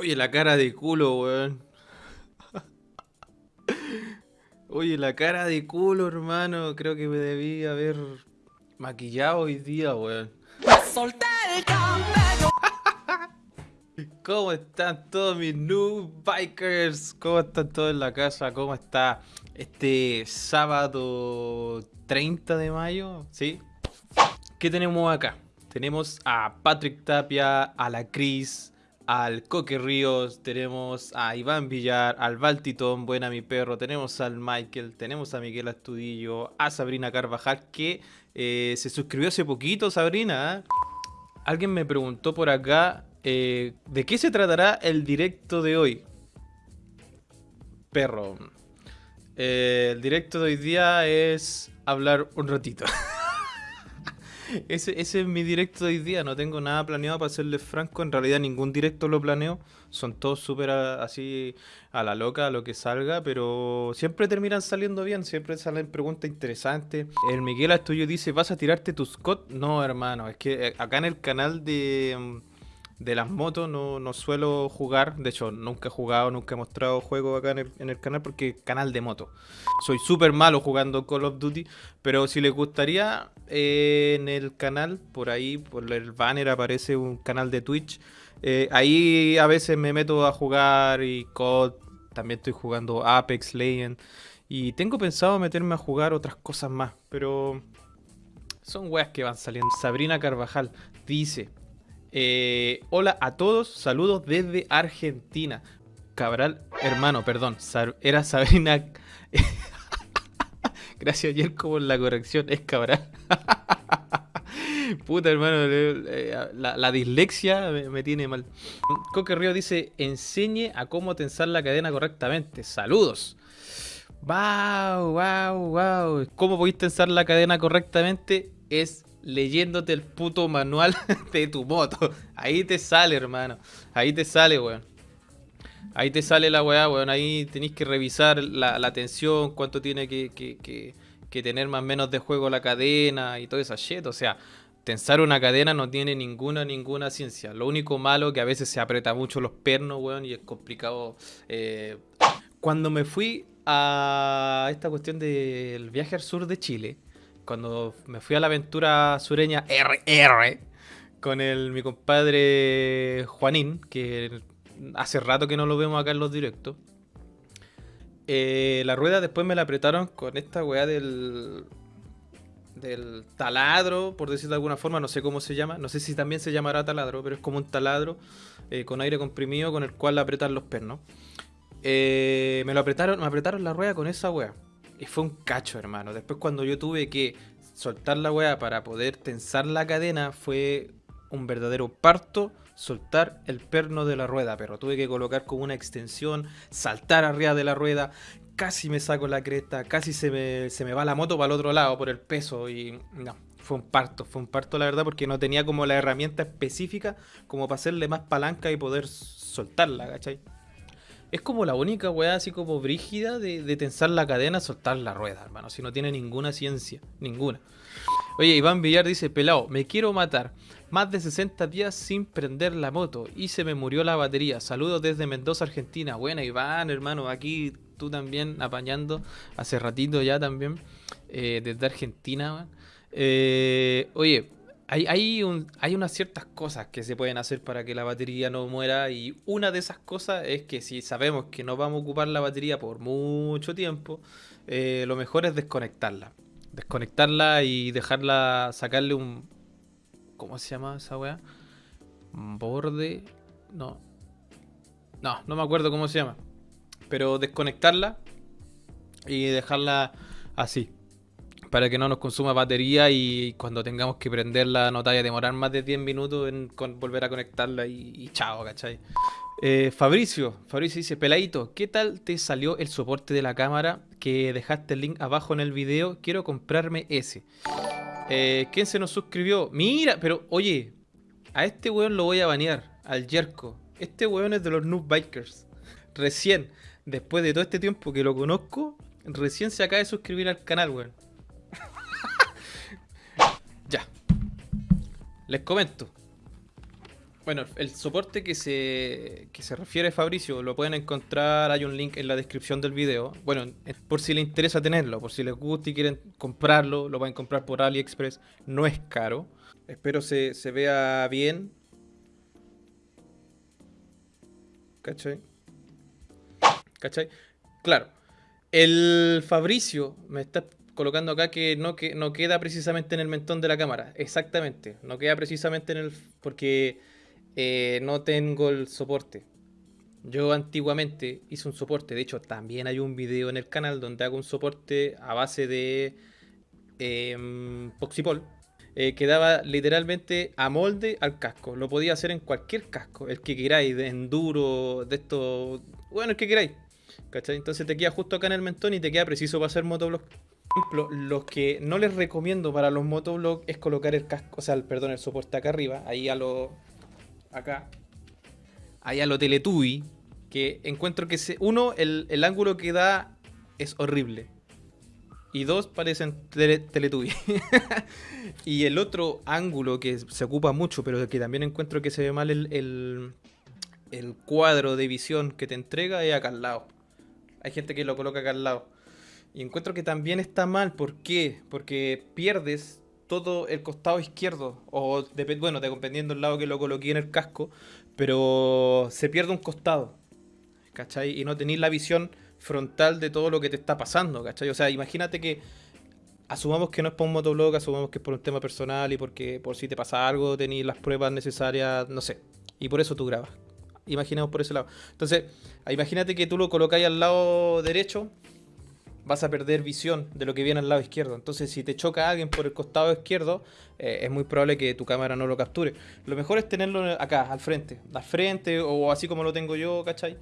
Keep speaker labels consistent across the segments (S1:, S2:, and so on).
S1: Oye, la cara de culo, weón. Oye, la cara de culo, hermano. Creo que me debí haber maquillado hoy día, weón. Solté el. ¿Cómo están todos mis new bikers? ¿Cómo están todos en la casa? ¿Cómo está este sábado 30 de mayo? ¿Sí? ¿Qué tenemos acá? Tenemos a Patrick Tapia, a la Cris, al Coque Ríos, tenemos a Iván Villar, al Baltitón, buena mi perro, tenemos al Michael, tenemos a Miguel Astudillo, a Sabrina Carvajal, que eh, se suscribió hace poquito, Sabrina. ¿eh? Alguien me preguntó por acá, eh, ¿de qué se tratará el directo de hoy? Perro. el directo de hoy día es hablar un ratito. ese, ese, es mi directo de hoy día. No tengo nada planeado para serles franco. En realidad ningún directo lo planeo. Son todos súper así a la loca, lo que salga. Pero siempre terminan saliendo bien. Siempre salen preguntas interesantes. El Miguel Astullo dice, ¿vas a tirarte tu Scott? No, hermano. Es que eh, acá en el canal de mm, de las motos no, no, suelo jugar. De hecho, nunca he jugado, nunca he mostrado juegos acá en el, canal porque canal de moto. Soy súper malo jugando Call of Duty. Pero si les gustaría, eh, en el canal, por ahí, por el banner aparece un canal de Twitch. Eh, ahí a veces me meto a jugar y COD. También estoy jugando Apex Legends. Y tengo pensado meterme a jugar otras cosas más. Pero son weas que van saliendo. Sabrina Carvajal dice... Eh, hola a todos, saludos desde Argentina. Cabral, hermano, perdón, era Sabrina. Gracias, Yerko, por la corrección, es Cabral. Puta, hermano, la, dislexia me, tiene mal. Coque Río dice: enseñe a cómo tensar la cadena correctamente. Saludos. Wow, wow, wow. ¿Cómo podéis tensar la cadena correctamente? Es leyéndote el puto manual de tu moto. Ahí te sale, hermano. Ahí te sale, weón. Ahí te sale la weá, weón. Ahí tenéis que revisar la, tensión, cuánto tiene que, tener más o menos de juego la cadena y todo esa shit. O sea, tensar una cadena no tiene ninguna, ninguna ciencia. Lo único malo que a veces se aprieta mucho los pernos, weón, y es complicado. Eh. Cuando me fui a esta cuestión del viaje al sur de Chile, cuando me fui a la aventura sureña RR con mi compadre Juanín, que hace rato que no lo vemos acá en los directos. Eh, la rueda después me la apretaron con esta weá del, del taladro, por decirlo de alguna forma, no sé cómo se llama, no sé si también se llamará taladro, pero es como un taladro eh, con aire comprimido con el cual le apretan los pernos. Eh, me lo apretaron, me apretaron la rueda con esa weá. Y fue un cacho, hermano. Después cuando yo tuve que soltar la weá para poder tensar la cadena, fue un verdadero parto soltar el perno de la rueda, pero tuve que colocar como una extensión, saltar arriba de la rueda, casi me saco la cresta, casi se me, se me va la moto para el otro lado por el peso y no, fue un parto, fue un parto la verdad porque no tenía como la herramienta específica como para hacerle más palanca y poder soltarla, ¿cachai? Es como la única weá así como brígida de, tensar la cadena, soltar la rueda, hermano. Si no tiene ninguna ciencia, ninguna. Oye, Iván Villar dice, pelado, me quiero matar. Más de 60 días sin prender la moto y se me murió la batería. Saludos desde Mendoza, Argentina. Buena, Iván, hermano, aquí tú también apañando hace ratito ya también eh, desde Argentina. Eh, oye, hay, hay, hay unas ciertas cosas que se pueden hacer para que la batería no muera y una de esas cosas es que si sabemos que no vamos a ocupar la batería por mucho tiempo, eh, lo mejor es desconectarla. Desconectarla y dejarla, sacarle un... ¿Cómo se llama esa weá? Borde... No. No, no me acuerdo cómo se llama. Pero desconectarla y dejarla así para que no nos consuma batería y cuando tengamos que prenderla no te vaya a demorar más de 10 minutos en volver a conectarla y, chao, ¿cachai? Eh, Fabricio, Fabricio dice, peladito, ¿qué tal te salió el soporte de la cámara que dejaste el link abajo en el video? Quiero comprarme ese. Eh, ¿Quién se nos suscribió? Mira, pero oye, a este weón lo voy a banear, al Jerko. Este weón es de los Noob Bikers. Recién, después de todo este tiempo que lo conozco, recién se acaba de suscribir al canal, weón. Les comento. Bueno, el soporte que se, que se refiere Fabricio lo pueden encontrar, hay un link en la descripción del video. Bueno, por si les interesa tenerlo, por si les gusta y quieren comprarlo, lo pueden comprar por AliExpress, no es caro. Espero se, se vea bien. ¿Cachai? ¿Cachai? Claro. El Fabricio me está colocando acá que no, que no queda precisamente en el mentón de la cámara. Exactamente. No queda precisamente en el... Porque eh, no tengo el soporte. Yo antiguamente hice un soporte. De hecho, también hay un video en el canal donde hago un soporte a base de eh, Poxipol. Eh, que daba literalmente a molde al casco. Lo podía hacer en cualquier casco. El que queráis, de enduro, de esto... Bueno, el que queráis. ¿Cachai? Entonces te queda justo acá en el mentón y te queda preciso para hacer motovlog. Ejemplo, lo que no les recomiendo para los motovlogs es colocar el casco, o sea, el, perdón, el soporte acá arriba, ahí a lo... acá. Ahí a lo Teletubby, que encuentro que se, uno, el, el ángulo que da es horrible. Y dos, parecen tele, Teletubby. y el otro ángulo que se ocupa mucho, pero que también encuentro que se ve mal el, el, el cuadro de visión que te entrega es acá al lado. Hay gente que lo coloca acá al lado. Y encuentro que también está mal. ¿Por qué? Porque pierdes todo el costado izquierdo. O bueno, dependiendo del lado que lo coloqué en el casco. Pero se pierde un costado. ¿Cachai? Y no tenéis la visión frontal de todo lo que te está pasando. ¿Cachai? O sea, imagínate que. Asumamos que no es por un motoblog, asumamos que es por un tema personal y porque por si te pasa algo tenéis las pruebas necesarias, no sé. Y por eso tú grabas imaginemos por ese lado. Entonces, imagínate que tú lo colocáis al lado derecho, vas a perder visión de lo que viene al lado izquierdo. Entonces, si te choca alguien por el costado izquierdo, eh, es muy probable que tu cámara no lo capture. Lo mejor es tenerlo acá, al frente. Al frente, o así como lo tengo yo, ¿cachai?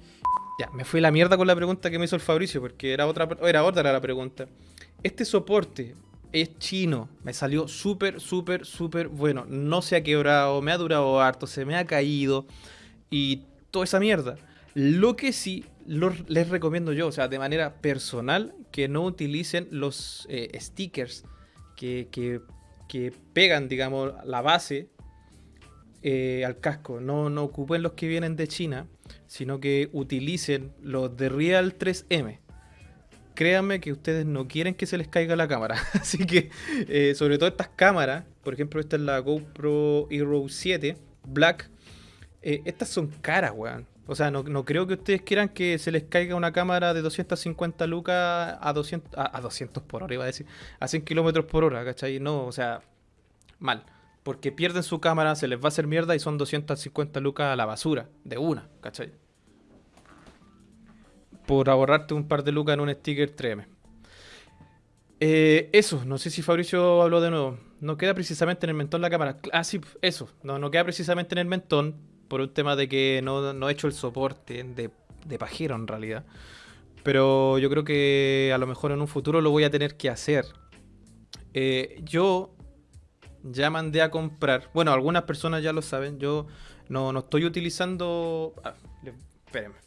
S1: Ya, me fui la mierda con la pregunta que me hizo el Fabricio, porque era otra, era otra la pregunta. Este soporte es chino. Me salió súper, súper, súper bueno. No se ha quebrado, me ha durado harto, se me ha caído. Y toda esa mierda. Lo que sí les recomiendo yo, o sea, de manera personal, que no utilicen los eh, stickers que, que, pegan, digamos, la base eh, al casco. No, no ocupen los que vienen de China, sino que utilicen los de Real 3M. Créanme que ustedes no quieren que se les caiga la cámara. Así que, eh, sobre todo estas cámaras, por ejemplo, esta es la GoPro Hero 7 Black estas son caras, weón. O sea, no, creo que ustedes quieran que se les caiga una cámara de 250 lucas a 200, a, 200 por hora, iba a decir, a 100 kilómetros por hora, ¿cachai? No, o sea, mal. Porque pierden su cámara, se les va a hacer mierda y son 250 lucas a la basura, de una, ¿cachai? Por ahorrarte un par de lucas en un sticker 3M. Eh, eso, no sé si Fabricio habló de nuevo. No queda precisamente en el mentón la cámara. Ah, sí, eso. No, no queda precisamente en el mentón por un tema de que no, he hecho el soporte de, de, pajero en realidad. Pero yo creo que a lo mejor en un futuro lo voy a tener que hacer. Eh, yo ya mandé a comprar, bueno, algunas personas ya lo saben, yo no, no estoy utilizando... Ah, espérenme,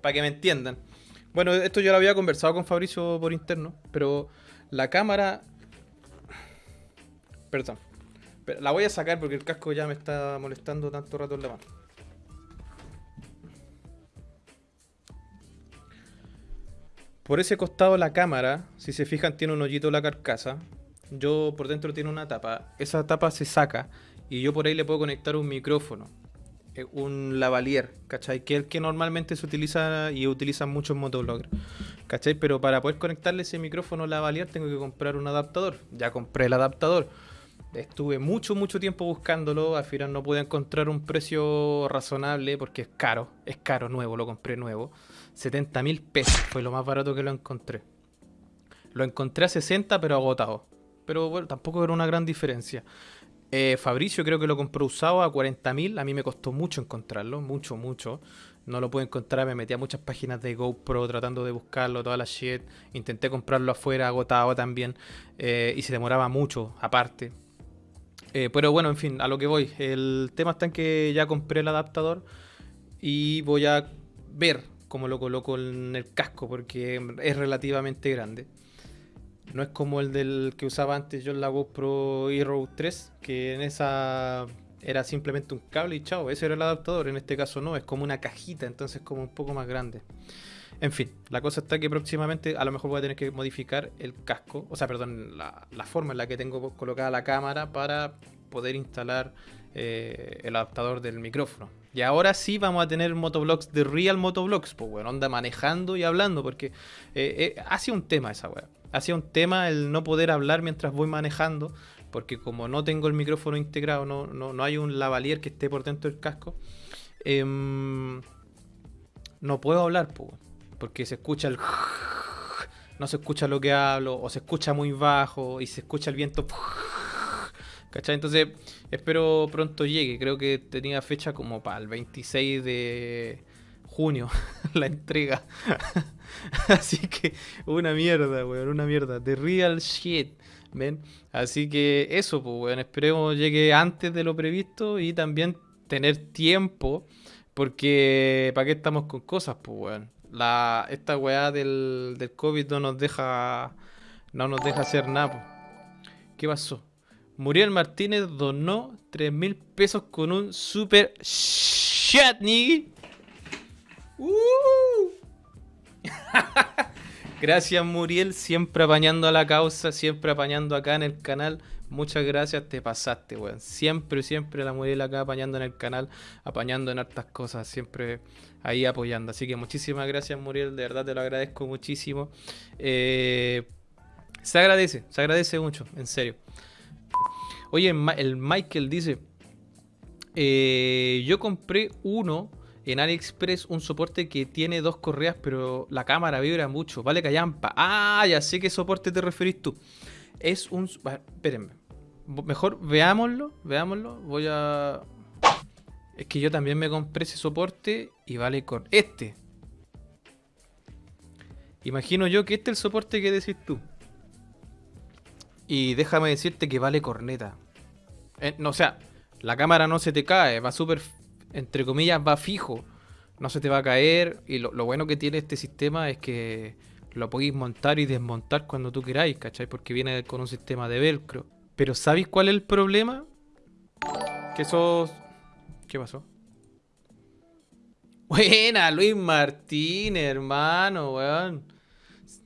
S1: para que me entiendan. Bueno, esto yo lo había conversado con Fabricio por interno, pero la cámara... Perdón, la voy a sacar porque el casco ya me está molestando tanto rato en la mano. Por ese costado la cámara, si se fijan, tiene un hoyito la carcasa. Yo por dentro tiene una tapa. Esa tapa se saca y yo por ahí le puedo conectar un micrófono. Eh, un lavalier, ¿cachai? Que es el que normalmente se utiliza y utilizan muchos motobloggers, ¿cachai? Pero para poder conectarle ese micrófono lavalier tengo que comprar un adaptador. Ya compré el adaptador Estuve mucho, mucho tiempo buscándolo. Al final no pude encontrar un precio razonable porque es caro. Es caro, nuevo, lo compré nuevo. 70 mil pesos fue lo más barato que lo encontré. Lo encontré a 60 pero agotado. Pero bueno, tampoco era una gran diferencia. Eh, Fabricio creo que lo compró usado a 40 mil. A mí me costó mucho encontrarlo, mucho, mucho. No lo pude encontrar, me metí a muchas páginas de GoPro tratando de buscarlo, toda la shit. Intenté comprarlo afuera, agotado también. Eh, y se demoraba mucho, aparte. Eh, pero bueno, en fin, a lo que voy. El tema está en que ya compré el adaptador y voy a ver cómo lo coloco en el casco porque es relativamente grande. No es como el del que usaba antes yo en la GoPro Hero 3, que en esa era simplemente un cable y chao, ese era el adaptador. En este caso no, es como una cajita, entonces como un poco más grande. En fin, la cosa está que próximamente a lo mejor voy a tener que modificar el casco, o sea, perdón, la, forma en la que tengo colocada la cámara para poder instalar eh, el adaptador del micrófono. Y ahora sí vamos a tener motovlogs de real motovlogs, pues bueno, anda manejando y hablando, porque eh, eh, un tema esa weá. Ha sido un tema el no poder hablar mientras voy manejando, porque como no tengo el micrófono integrado, no, no, hay un lavalier que esté por dentro del casco, em, no puedo hablar, pues, porque se escucha el... No se escucha lo que hablo, o se escucha muy bajo, y se escucha el viento... ¿Cachai? Entonces, espero pronto llegue. Creo que tenía fecha como para el 26 de junio la entrega. Así que una mierda, weón, una mierda. The real shit, ¿ven? Así que eso, pues, weón, esperemos llegue antes de lo previsto y también tener tiempo. Porque, ¿para qué estamos con cosas, pues, weón? La, esta weá del, del COVID no nos deja, no nos deja hacer nada. ¿Qué pasó? Muriel Martínez donó 3 mil pesos con un super chatney. Uh. gracias Muriel, siempre apañando a la causa, siempre apañando acá en el canal. Muchas gracias, te pasaste, weón. Siempre, siempre la Muriel acá apañando en el canal, apañando en hartas cosas, siempre ahí apoyando. Así que muchísimas gracias Muriel, de verdad te lo agradezco muchísimo. Eh, se agradece, se agradece mucho, en serio. Oye, el Michael dice, eh, yo compré uno en AliExpress, un soporte que tiene dos correas, pero la cámara vibra mucho, vale callampa. Ah, ya sé qué soporte te referís tú. Es un... Espérenme. Mejor veámoslo, veámoslo. Voy a... Es que yo también me compré ese soporte y vale con este. Imagino yo que este es el soporte que decís tú. Y déjame decirte que vale corneta. Eh, no, o sea, la cámara no se te cae, va súper, entre comillas, va fijo. No se te va a caer. Y lo, bueno que tiene este sistema es que lo podéis montar y desmontar cuando tú queráis, ¿cachai? Porque viene con un sistema de velcro. Pero ¿sabéis cuál es el problema? Que esos... ¿Qué pasó? Buena, Luis Martínez, hermano, weón.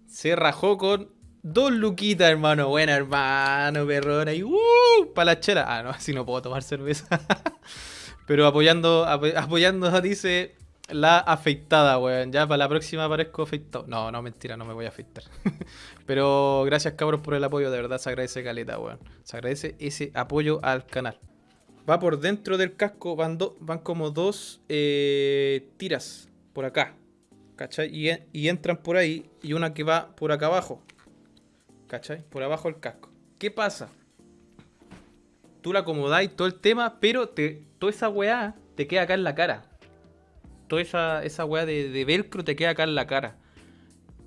S1: Se rajó con Dos luquitas, hermano. Buena, hermano, perrona. Y uh, para la chela. Ah, no, así no puedo tomar cerveza. Pero apoyando, apoyando, dice la afeitada, weón. Ya para la próxima aparezco afeitado. No, no, mentira, no me voy a afeitar. Pero gracias, cabros, por el apoyo. De verdad se agradece caleta, weón. Se agradece ese apoyo al canal. Va por dentro del casco, van, van como dos eh, tiras por acá. ¿Cachai? Y, entran por ahí y una que va por acá abajo. ¿Cachai? Por abajo del casco. ¿Qué pasa? Tú la acomodáis todo el tema, pero te, toda esa weá te queda acá en la cara. Toda esa, esa weá de, velcro te queda acá en la cara.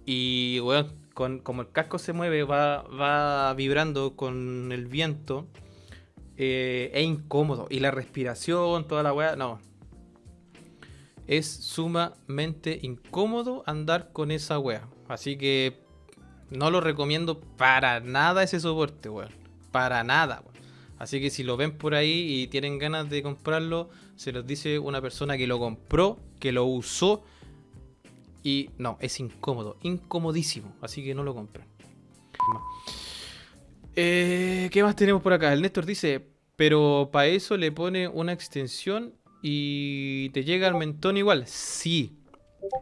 S1: Y weón, con, como el casco se mueve, va, va vibrando con el viento. Eh, es incómodo. Y la respiración, toda la weá, no. Es sumamente incómodo andar con esa weá. Así que no lo recomiendo para nada ese soporte, weón. Para nada, weón. Así que si lo ven por ahí y tienen ganas de comprarlo, se los dice una persona que lo compró, que lo usó. Y no, es incómodo, incomodísimo. Así que no lo compren. Eh, ¿Qué más tenemos por acá? El Néstor dice, pero para eso le pone una extensión y te llega al mentón igual. Sí.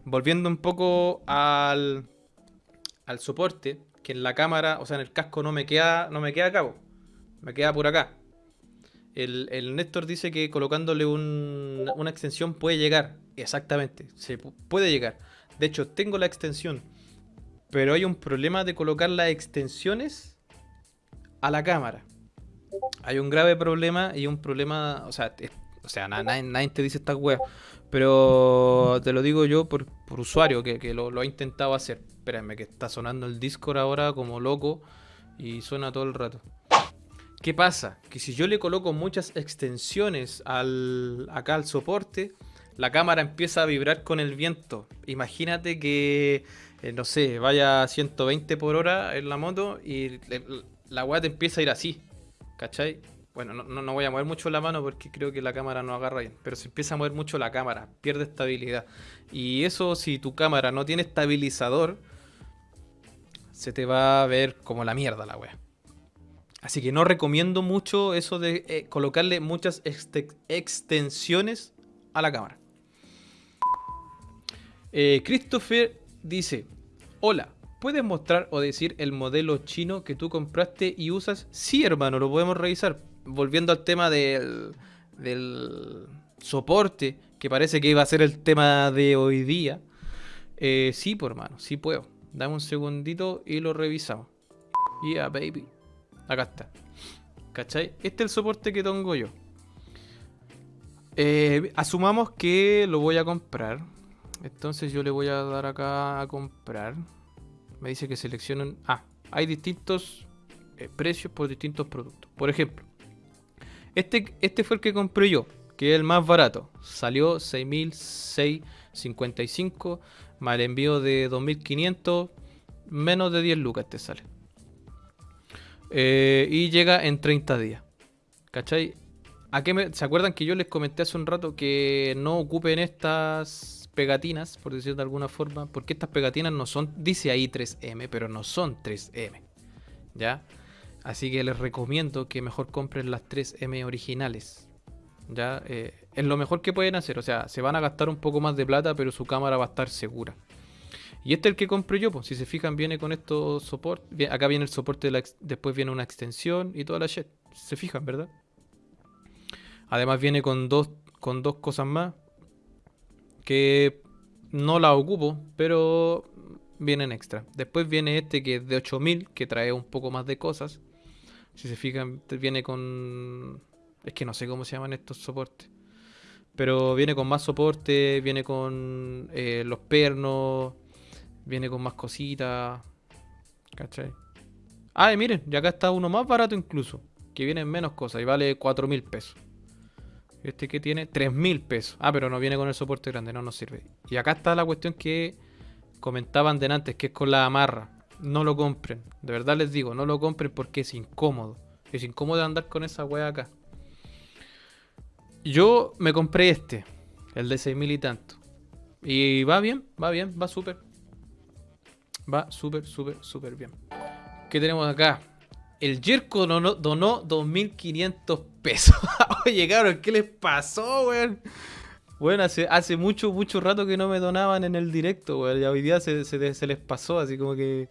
S1: Volviendo un poco al, al soporte, que en la cámara, o sea, en el casco no me queda, no me queda a cabo. Me queda por acá. El, el Néstor dice que colocándole una extensión puede llegar. Exactamente, se puede llegar. De hecho, tengo la extensión. Pero hay un problema de colocar las extensiones a la cámara. Hay un grave problema y un problema, o sea, o sea, nadie, te dice esta web. Pero te lo digo yo por, usuario que, lo, ha intentado hacer. Espérenme, que está sonando el Discord ahora como loco y suena todo el rato. ¿Qué pasa? Que si yo le coloco muchas extensiones al, acá al soporte, la cámara empieza a vibrar con el viento. Imagínate que, eh, no sé, vaya a 120 por hora en la moto y la weá te empieza a ir así. ¿Cachai? Bueno, no, no, voy a mover mucho la mano porque creo que la cámara no agarra bien. Pero se empieza a mover mucho la cámara, pierde estabilidad. Y eso, si tu cámara no tiene estabilizador, se te va a ver como la mierda la wea. Así que no recomiendo mucho eso de eh, colocarle muchas extensiones a la cámara. Eh, Christopher dice, hola, ¿puedes mostrar o decir el modelo chino que tú compraste y usas? Sí, hermano, lo podemos revisar. Volviendo al tema del, soporte, que parece que iba a ser el tema de hoy día. Eh, sí, por hermano, sí puedo. Dame un segundito y lo revisamos. Yeah, baby. Acá está. ¿Cachai? Este es el soporte que tengo yo. Eh, asumamos que lo voy a comprar. Entonces yo le voy a dar acá a comprar. Me dice que seleccionen... Ah, hay distintos eh, precios por distintos productos. Por ejemplo, este, este fue el que compré yo, que es el más barato. Salió 6.655 más el envío de 2.500, menos de 10 lucas te sale. Eh, y llega en 30 días. ¿Cachai? ¿A ¿Se acuerdan que yo les comenté hace un rato que no ocupen estas pegatinas, por decirlo de alguna forma? Porque estas pegatinas no son, dice ahí 3M, pero no son 3M. ¿Ya? Así que les recomiendo que mejor compren las 3M originales. ¿Ya? Eh, es lo mejor que pueden hacer. O sea, se van a gastar un poco más de plata, pero su cámara va a estar segura. Y este es el que compré yo, pues. Si se fijan, viene con estos soportes. Acá viene el soporte, después viene una extensión y toda la shit. Se fijan, ¿verdad? Además viene con dos, con dos cosas más. Que no la ocupo, pero vienen extra. Después viene este que es de 8000, que trae un poco más de cosas. Si se fijan, viene con... Es que no sé cómo se llaman estos soportes. Pero viene con más soporte, viene con eh, los pernos, viene con más cositas. ¿Cachai? Ah, y miren, ya acá está uno más barato incluso. Que viene en menos cosas y vale 4 mil pesos. Este que tiene 3 mil pesos. Ah, pero no viene con el soporte grande, no nos sirve. Y acá está la cuestión que comentaban de antes, que es con la amarra. No lo compren. De verdad les digo, no lo compren porque es incómodo. Es incómodo andar con esa wea acá. Yo me compré este, el de 6000 y tanto. Y va bien, va bien, va súper. Va súper, súper, súper bien. ¿Qué tenemos acá? El Jerko donó, donó 2.500 pesos. Oye, cabrón, ¿qué les pasó, weón? Bueno, hace, hace mucho, mucho rato que no me donaban en el directo, weón. Ya hoy día se, se les pasó, así como que...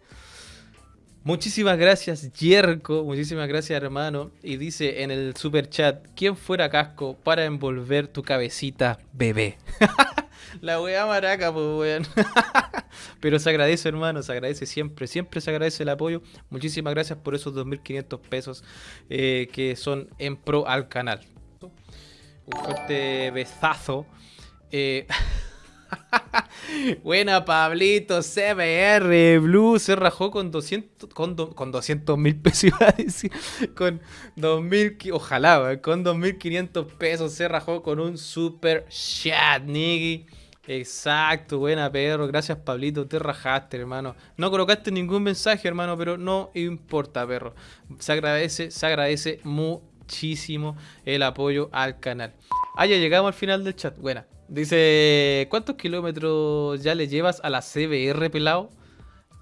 S1: Muchísimas gracias, Yerko. Muchísimas gracias, hermano. Y dice en el super chat: ¿Quién fuera casco para envolver tu cabecita, bebé? La weá maraca, pues weón. Pero se agradece, hermano, se agradece siempre. Siempre se agradece el apoyo. Muchísimas gracias por esos 2.500 pesos eh, que son en pro al canal. Un fuerte besazo. Eh. Buena, Pablito, CBR, Blue se rajó con 200 con, con 200 mil pesos, con 2000, ojalá, con 2500 pesos se rajó con un super chat, nigga. Exacto, buena perro, gracias Pablito, te rajaste hermano. No colocaste ningún mensaje hermano, pero no importa perro. Se agradece, se agradece muchísimo el apoyo al canal. Ah, ya llegamos al final del chat, buena. Dice, ¿cuántos kilómetros ya le llevas a la CBR, pelado?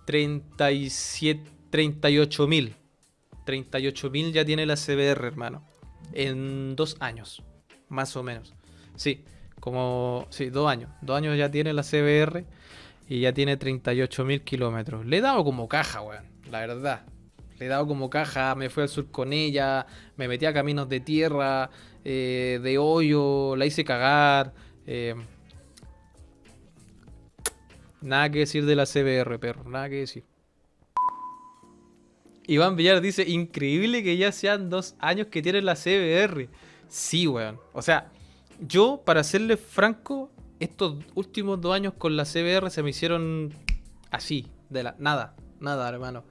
S1: 37, 38 mil. 38 mil ya tiene la CBR, hermano. En dos años, más o menos. Sí, como, sí, dos años. Dos años ya tiene la CBR y ya tiene 38 mil kilómetros. Le he dado como caja, weón, la verdad. Le he dado como caja, me fui al sur con ella, me metí a caminos de tierra, eh, de hoyo, la hice cagar eh, nada que decir de la CBR, perro. Nada que decir. Iván Villar dice, increíble que ya sean dos años que tiene la CBR. Sí, weón. O sea, yo, para serle franco, estos últimos dos años con la CBR se me hicieron así, de la nada, nada, hermano.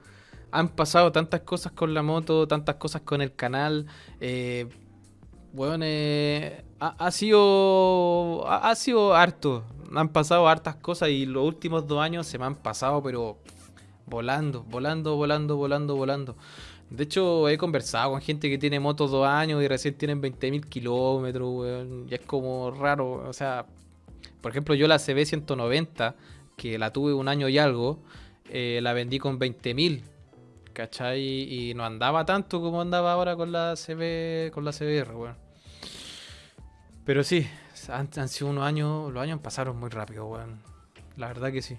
S1: Han pasado tantas cosas con la moto, tantas cosas con el canal. Eh, Weón, eh, ha, sido. Ha, sido harto. Han pasado hartas cosas y los últimos dos años se me han pasado, pero volando, volando, volando, volando, volando. De hecho, he conversado con gente que tiene motos dos años y recién tienen 20.000 kilómetros, weón. Y es como raro, o sea, por ejemplo, yo la CB190, que la tuve un año y algo, eh, la vendí con 20.000, ¿cachai? Y no andaba tanto como andaba ahora con la CB, con la CBR, weón. Pero sí, han, sido unos años, los años pasaron muy rápido, weón. La verdad que sí.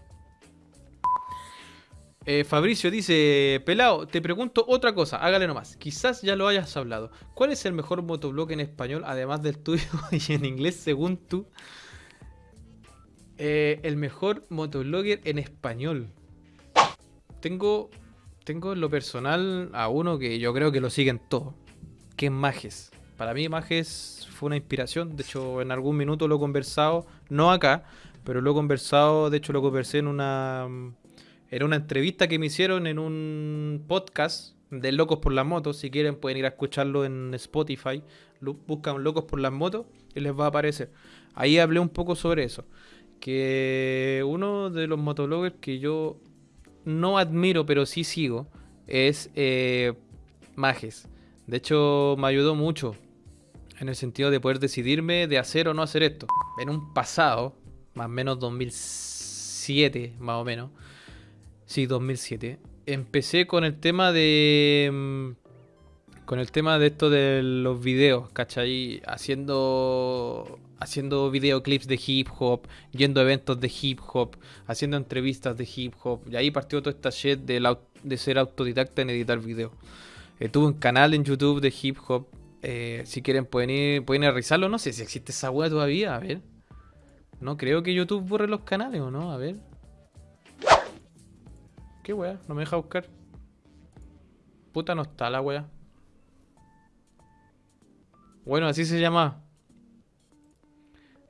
S1: Eh, Fabricio dice, Pelao, te pregunto otra cosa, hágale nomás. Quizás ya lo hayas hablado. ¿Cuál es el mejor motoblog en español, además del tuyo y en inglés, según tú? Eh, el mejor motoblogger en español. Tengo, tengo en lo personal a uno que yo creo que lo siguen todos, que es Mages. Para mí Mages fue una inspiración, de hecho en algún minuto lo he conversado, no acá, pero lo he conversado, de hecho lo conversé en una era una entrevista que me hicieron en un podcast de Locos por las Motos. Si quieren pueden ir a escucharlo en Spotify. Buscan Locos por las Motos y les va a aparecer. Ahí hablé un poco sobre eso. Que uno de los motobloggers que yo no admiro, pero sí sigo, es eh, Mages. De hecho, me ayudó mucho en el sentido de poder decidirme de hacer o no hacer esto. En un pasado, más o menos 2007, más o menos, Sí, 2007. Empecé con el tema de... Mm, con el tema de esto de los videos, ¿cachai? Haciendo haciendo videoclips de hip hop, yendo a eventos de hip hop, haciendo entrevistas de hip hop. Y ahí partió toda esta shit de, de ser autodidacta en editar videos. Eh, tuve un canal en YouTube de hip hop. Eh, si quieren pueden ir, pueden ir a revisarlo. No sé si existe esa web todavía. A ver. No creo que YouTube borre los canales o no. A ver. ¿Qué weá? No me deja buscar. Puta, no está la weá. Bueno, así se llama.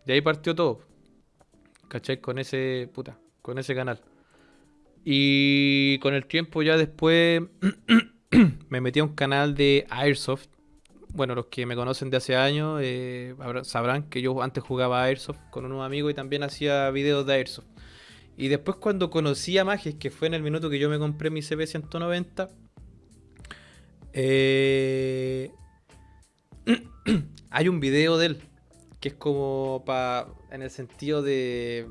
S1: De ahí partió todo. ¿Cachai? Con ese. Puta. Con ese canal. Y con el tiempo ya después. me metí a un canal de Airsoft. Bueno, los que me conocen de hace años eh, sabrán que yo antes jugaba Airsoft con unos amigos y también hacía videos de Airsoft. Y después cuando conocí a Mages, que fue en el minuto que yo me compré mi CB190, eh, hay un video de él que es como para en el sentido de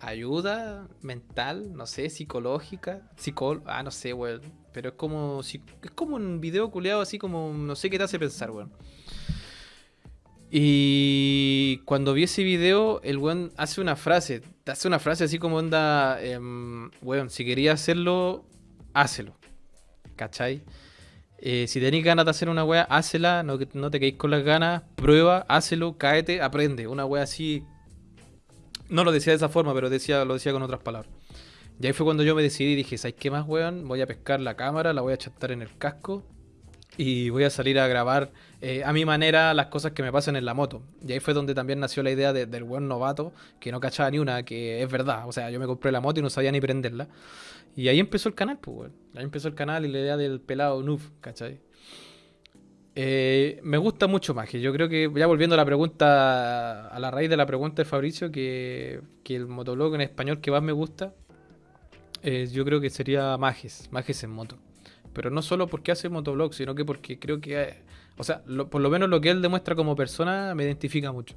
S1: ayuda mental, no sé, psicológica, psicol, ah, no sé, weón, pero es como es como un video culeado así como no sé qué te hace pensar, weón. Y cuando vi ese video, el weón hace una frase. Hace una frase así como onda, eh, weón, si quería hacerlo, hácelo. ¿Cachai? Eh, si tenéis ganas de hacer una wea, hácela, no, no te quedéis con las ganas, prueba, hácelo, cáete, aprende. Una wea así. No lo decía de esa forma, pero decía, lo decía con otras palabras. Y ahí fue cuando yo me decidí y dije, ¿sabes qué más, weón? Voy a pescar la cámara, la voy a chatar en el casco y voy a salir a grabar eh, a mi manera las cosas que me pasan en la moto. Y ahí fue donde también nació la idea del buen novato, que no cachaba ni una, que es verdad. O sea, yo me compré la moto y no sabía ni prenderla. Y ahí empezó el canal, pues, Ahí empezó el canal y la idea del pelado noob, ¿cachai? Eh, me gusta mucho más, yo creo que, ya volviendo a la pregunta, a la raíz de la pregunta de Fabricio, que, que el motoblog en español que más me gusta, eh, yo creo que sería Mages, Mages en moto. Pero no solo porque hace motoblog, sino que porque creo que, o sea, por lo menos lo que él demuestra como persona me identifica mucho.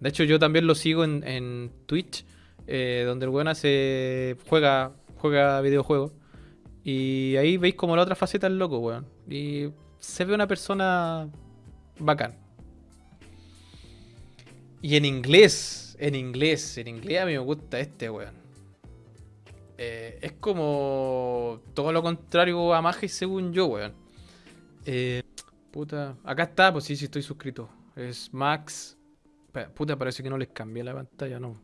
S1: De hecho, yo también lo sigo en, Twitch, eh, donde el weón hace, juega, juega videojuegos. Y ahí veis como la otra faceta del loco, weón. Y se ve una persona bacán. Y en inglés, en inglés, en inglés a mí me gusta este, weón. Eh, es como todo lo contrario a Mage según yo, weón. Eh, puta. Acá está, pues sí, sí estoy suscrito. Es Max. Puta, parece que no les cambié la pantalla, no.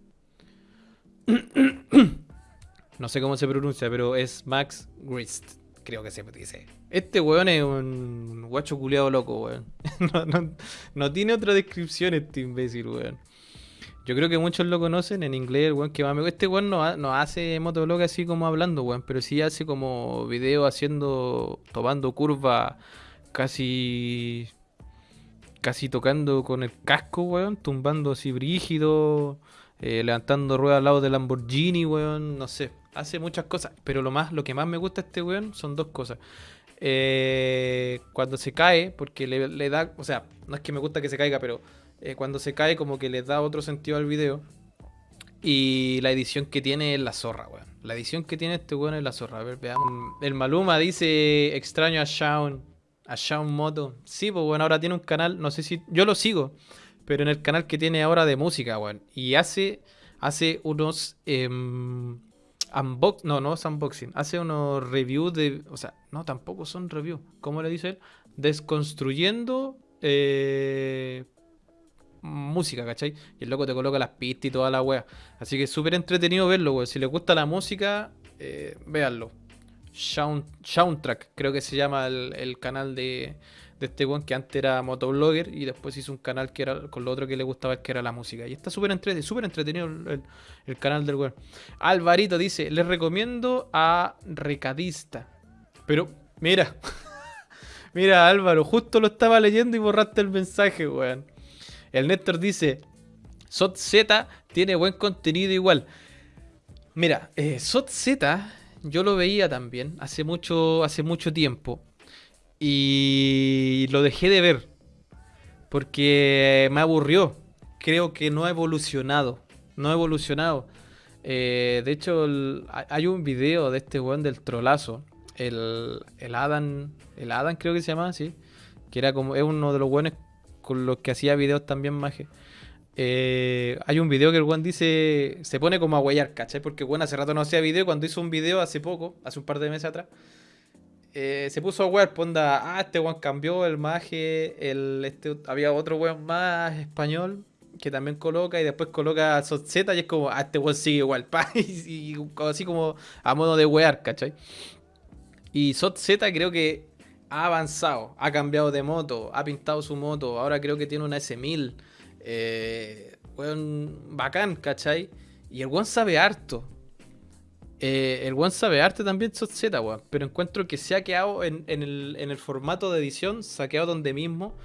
S1: no sé cómo se pronuncia, pero es Max Grist. Creo que se dice. Este weón es un guacho culeado loco, weón. no, tiene otra descripción este imbécil, weón. Yo creo que muchos lo conocen en inglés, el weón que más me Este weón no, no hace motovlog así como hablando, weón, pero sí hace como video haciendo, tomando curva casi casi tocando con el casco, weón, tumbando así brígido, eh, levantando ruedas al lado del Lamborghini, weón, no sé, hace muchas cosas, pero lo más, lo que más me gusta de este weón son dos cosas. Eh, cuando se cae, porque le, da, o sea, no es que me gusta que se caiga, pero eh, cuando se cae como que le da otro sentido al video. Y la edición que tiene es la zorra, weón. La edición que tiene este weón es la zorra. A ver, veamos. El Maluma dice extraño a Shaun. A Shaun Moto. Sí, pues bueno, ahora tiene un canal, no sé si. Yo lo sigo. Pero en el canal que tiene ahora de música, weón. Y hace. Hace unos. Em, unbox. No, no es unboxing. Hace unos reviews de. O sea, no, tampoco son reviews. ¿Cómo le dice él? Desconstruyendo. Eh, música, ¿cachai? Y el loco te coloca las pistas y toda la wea. Así que es súper entretenido verlo, weón. Si les gusta la música, eh, véanlo. Soundtrack, creo que se llama el, canal de, de este weón que antes era motoblogger y después hizo un canal que era con lo otro que le gustaba que era la música. Y está súper entretenido, entretenido el, canal del weón. Alvarito dice, les recomiendo a Recadista. Pero, mira, mira Álvaro, justo lo estaba leyendo y borraste el mensaje, weón. El Néstor dice, SOT tiene buen contenido igual. Mira, eh, yo lo veía también hace mucho, hace mucho tiempo. Y lo dejé de ver. Porque me aburrió. Creo que no ha evolucionado. No ha evolucionado. Eh, de hecho, hay un video de este weón del trolazo. El, el Adam. El Adam creo que se llama, sí. Que era como. Es uno de los buenos con los que hacía videos también maje. Eh, hay un video que el Juan dice, se pone como a guayar, ¿cachai? Porque Juan hace rato no hacía video, cuando hizo un video hace poco, hace un par de meses atrás, eh, se puso a guayar, ponda, pues ah, este Juan cambió el maje, el, este, había otro Juan más español que también coloca y después coloca Z y es como, ah, este Juan sigue igual, y, así como a modo de wear, ¿cachai? Y Z creo que ha avanzado, ha cambiado de moto, ha pintado su moto, ahora creo que tiene una S1000. Eh, bacán, ¿cachai? Y el one sabe harto. Eh, el one sabe arte también, Z, weón. Pero encuentro que se ha quedado en, el, formato de edición, se ha quedado donde mismo.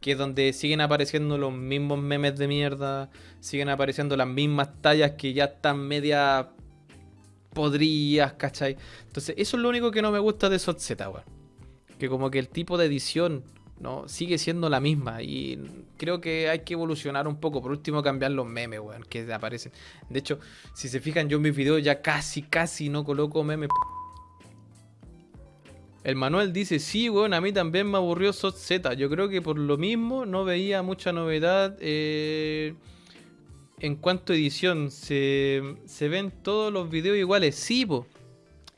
S1: Que es donde siguen apareciendo los mismos memes de mierda. Siguen apareciendo las mismas tallas que ya están media podrías, ¿cachai? Entonces, eso es lo único que no me gusta de Z, weón que como que el tipo de edición no sigue siendo la misma y creo que hay que evolucionar un poco. Por último, cambiar los memes, weón, que aparecen. De hecho, si se fijan, yo en mis videos ya casi, casi no coloco memes. El Manuel dice, sí, weón, a mí también me aburrió SOT Z. Yo creo que por lo mismo no veía mucha novedad eh, en cuanto a edición. Se, se, ven todos los videos iguales. Sí, po.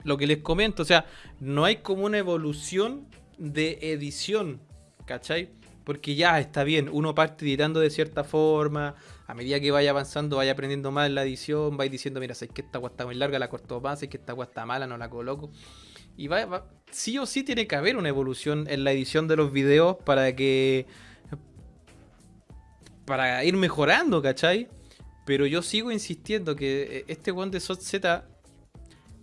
S1: Lo que les comento, o sea, no hay como una evolución de edición, ¿cachai? Porque ya está bien, uno parte editando de cierta forma, a medida que vaya avanzando, vaya aprendiendo más la edición, vais diciendo, mira, sé que esta agua está muy larga, la corto más, sé que esta agua está mala, no la coloco. Y va, sí o sí tiene que haber una evolución en la edición de los videos para que... Para ir mejorando, ¿cachai? Pero yo sigo insistiendo que este one de SOT Z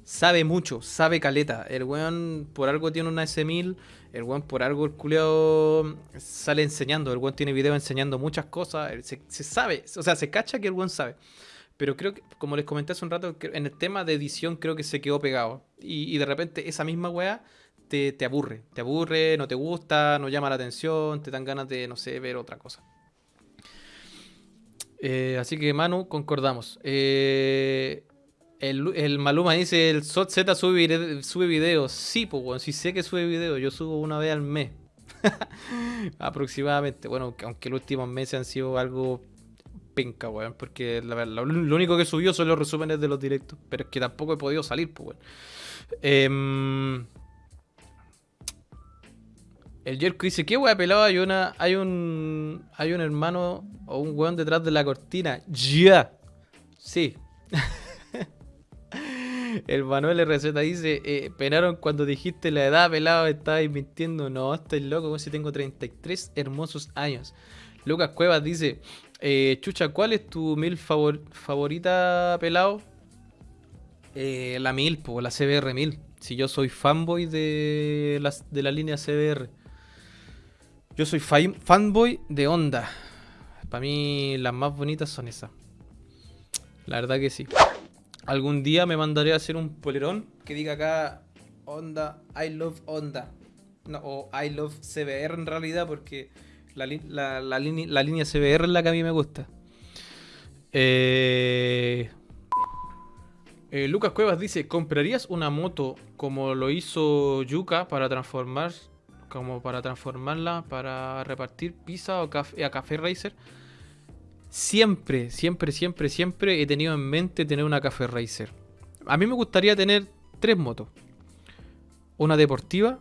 S1: sabe mucho, sabe caleta. El weón por algo tiene una S1000, el weón por algo el culeo sale enseñando, el weón tiene video enseñando muchas cosas, se, sabe, o sea, se cacha que el weón sabe. Pero creo que, como les comenté hace un rato, en el tema de edición creo que se quedó pegado. Y, de repente esa misma weá te, te, aburre. Te aburre, no te gusta, no llama la atención, te dan ganas de, no sé, ver otra cosa. Eh, así que Manu, concordamos. Eh, el, Maluma dice, el SOT Z sube, videos. Sí, pues, bueno, sí sé que sube videos. Yo subo una vez al mes. Aproximadamente. Bueno, aunque los últimos meses han sido algo penca, weón. Porque la, lo, único que subió son los resúmenes de los directos. Pero es que tampoco he podido salir, pues. Em, el Jerko dice, ¿qué weón pelado? Hay una. Hay un. Hay un hermano o un weón detrás de la cortina. Ya. Sí. El Manuel RZ dice, eh, penaron cuando dijiste la edad, pelado, estabais mintiendo. No, estoy loco, como si tengo 33 hermosos años. Lucas Cuevas dice, eh, Chucha, ¿cuál es tu mil favorita, pelado? Eh, la mil, pues la CBR 1000. Si yo soy fanboy de la, de la línea CBR. Yo soy fan- fanboy de Honda. Para mí las más bonitas son esas. La verdad que sí. Algún día me mandaré a hacer un polerón que diga acá Honda, I love Honda. No, o I love CBR en realidad porque la, la- la la línea CBR es la que a mí me gusta. Eh, eh, Lucas Cuevas dice, ¿comprarías una moto como lo hizo Yuka para transformar como para transformarla para repartir pizza o café, a Café Racer? Siempre, siempre, siempre, siempre he tenido en mente tener una Café Racer. A mí me gustaría tener tres motos. Una deportiva,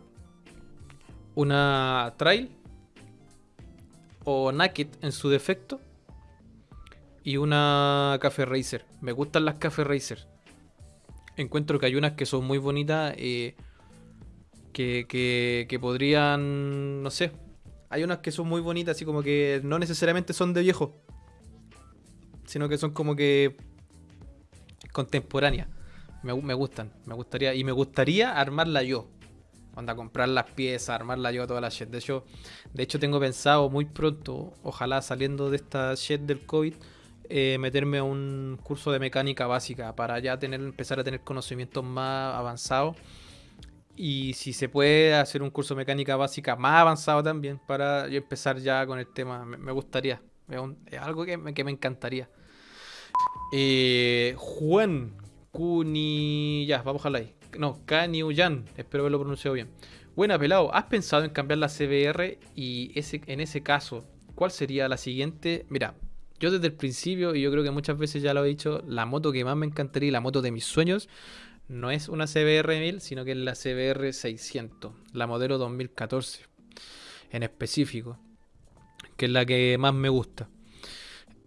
S1: una trail o naked en su defecto y una Café Racer. Me gustan las Café Racer. Encuentro que hay unas que son muy bonitas eh, que, que, que podrían, no sé, hay unas que son muy bonitas así como que no necesariamente son de viejo, sino que son como que contemporáneas. Me, me gustan, me gustaría y me gustaría armarla yo. Onda, comprar las piezas, armarla yo toda la shit. De hecho, de hecho tengo pensado muy pronto, ojalá saliendo de esta shit del COVID, eh, meterme a un curso de mecánica básica para ya tener, empezar a tener conocimientos más avanzados. Y si se puede hacer un curso de mecánica básica más avanzado también para yo empezar ya con el tema, me gustaría. Es, algo que me, que me encantaría. Eh, Juan Cuni... Ya, vamos a dejarla ahí. No, Kaniuyan. Espero haberlo pronunciado bien. Buena, pelado. ¿Has pensado en cambiar la CBR? Y ese, en ese caso, ¿cuál sería la siguiente? Mira, yo desde el principio, y yo creo que muchas veces ya lo he dicho, la moto que más me encantaría la moto de mis sueños no es una CBR 1000, sino que es la CBR 600, la modelo 2014 en específico, que es la que más me gusta.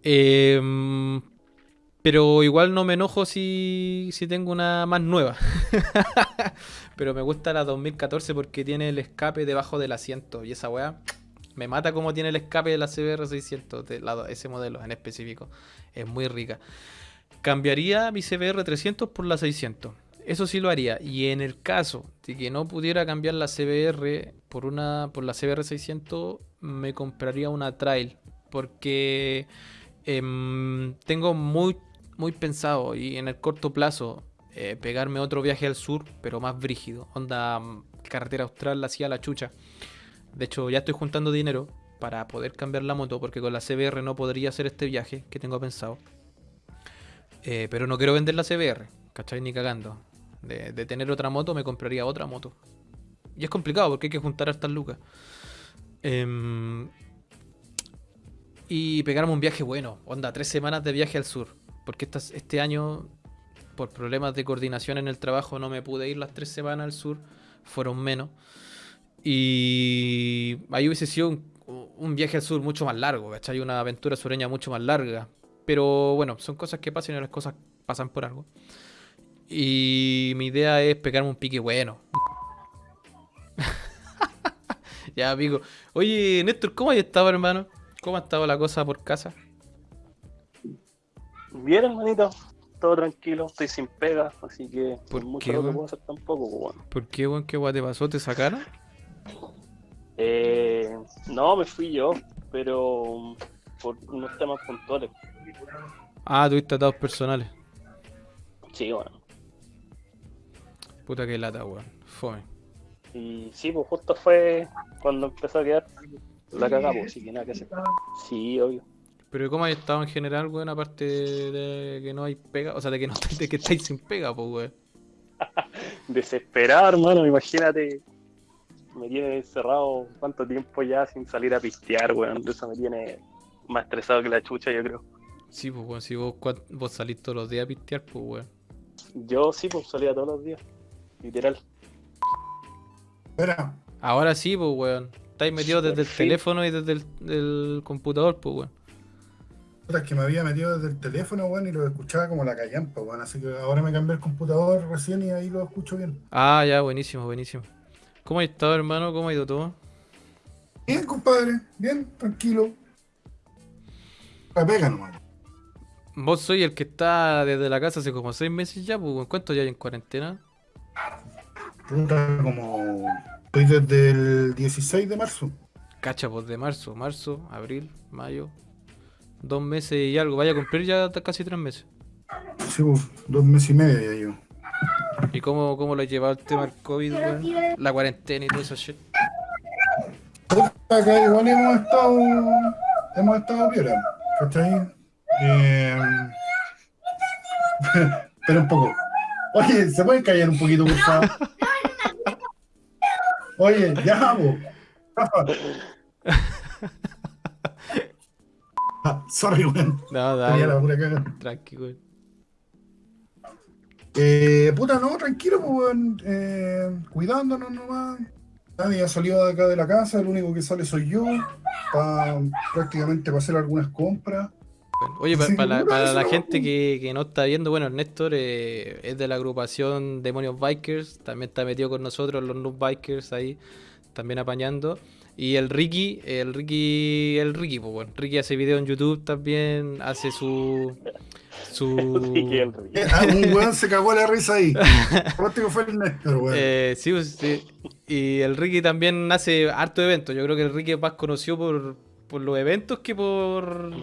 S1: Em, pero igual no me enojo si, si tengo una más nueva. pero me gusta la 2014 porque tiene el escape debajo del asiento. Y esa weá me mata como tiene el escape de la CBR 600, de la- ese modelo en específico. Es muy rica. Cambiaría mi CBR 300 por la 600. Eso sí lo haría. Y en el caso de que no pudiera cambiar la CBR por una por la CBR 600, me compraría una Trail. Porque em, tengo muy, muy pensado y en el corto plazo eh, pegarme otro viaje al sur, pero más brígido. Onda mm, carretera austral hacia la chucha. De hecho, ya estoy juntando dinero para poder cambiar la moto, porque con la CBR no podría hacer este viaje que tengo pensado. Eh, pero no quiero vender la CBR, ¿cachai? Ni cagando. De, de tener otra moto, me compraría otra moto. Y es complicado porque hay que juntar estas lucas. Em, y pegarme un viaje bueno. Onda, tres semanas de viaje al sur. Porque este año, por problemas de coordinación en el trabajo, no me pude ir las tres semanas al sur. Fueron menos. Y ahí hubiese sido un, un viaje al sur mucho más largo, ¿cachai? Una aventura sureña mucho más larga. Pero bueno, son cosas que pasan y las cosas pasan por algo. Y mi idea es pegarme un pique bueno. Ya, amigo. Oye, Néstor, ¿cómo has estado, hermano? ¿Cómo ha estado la cosa por casa?
S2: Bien, hermanito. Todo tranquilo, estoy sin pega, así que
S1: ¿Por
S2: mucho
S1: qué, weón?
S2: puedo hacer tampoco, pues, bueno.
S1: ¿Por qué, weón? ¿Qué guay te pasó? ¿Te sacaron?
S2: Eh, no, me fui yo, pero por unos temas puntuales.
S1: Ah, tuviste atados personales.
S2: Sí, bueno.
S1: Puta que lata, weón. Fome.
S2: Y sí, pues justo fue cuando empezó a quedar la cagada, pues, así que nada que hacer. Sí, obvio.
S1: Pero ¿cómo has estado en general, weón? Aparte de que no hay pega, o sea, de que no de que estáis sin pega, pues, weón.
S2: Desesperado, hermano, imagínate. Me tiene encerrado cuánto tiempo ya sin salir a pistear, weón. Eso me tiene más estresado que la chucha, yo creo.
S1: Sí, pues, weón, si vos, vos salís todos los días a pistear, pues, weón.
S2: Yo sí, pues salía todos los días. Literal.
S3: Espera,
S1: Ahora sí, pues, weón. Estáis metidos desde el teléfono y desde el, del computador, pues, weón.
S3: es que me había metido desde el teléfono, weón, y lo escuchaba como la callampa, weón. Así que ahora me cambié el computador recién y ahí lo escucho bien.
S1: Ah, ya, buenísimo, buenísimo. ¿Cómo has estado, hermano? ¿Cómo ha ido todo?
S3: Bien, compadre, bien, tranquilo. La pega nomás.
S1: Vos soy el que está desde la casa hace como seis meses ya, pues. ¿Cuánto ya hay en cuarentena?
S3: Puta, como. Estoy desde el 16 de marzo.
S1: cacha, pues de marzo, marzo, abril, mayo, dos meses y algo. Vaya a cumplir ya casi tres meses.
S3: Sí, pues, dos meses y medio ya yo.
S1: ¿Y cómo, cómo lo ha llevado el tema del COVID, weón? La cuarentena y todo eso shit.
S3: Acá igual hemos estado. Hemos estado piola, ¿cachai? Eh, Espera un poco. Oye, ¿se pueden callar un poquito, por favor? Oye, ya. Ah, sorry, weón.
S1: No,
S3: la
S1: dale,
S3: pura caga.
S1: tranqui, weón.
S3: Eh, puta, no, tranquilo, pues, weón. Eh, cuidándonos nomás. Nadie ha salido de acá de la casa, el único que sale soy yo. Pa, prácticamente para hacer algunas compras.
S1: Bueno, Oye, para, la, para gente que, que no está viendo, bueno, Néstor eh, es de la agrupación Demonios Bikers, también está metido con nosotros, los Noob Bikers ahí, también apañando. Y el Ricky, el Ricky, el Ricky, pues bueno, Ricky hace video en YouTube también, hace su... su...
S2: El rey.
S3: Eh, ah, un weón se cagó la risa ahí. Que fue el Néstor, weón.
S1: Eh, sí, pues, sí. Y el Ricky también hace harto eventos. Yo creo que el Ricky es más conocido por, por los eventos que por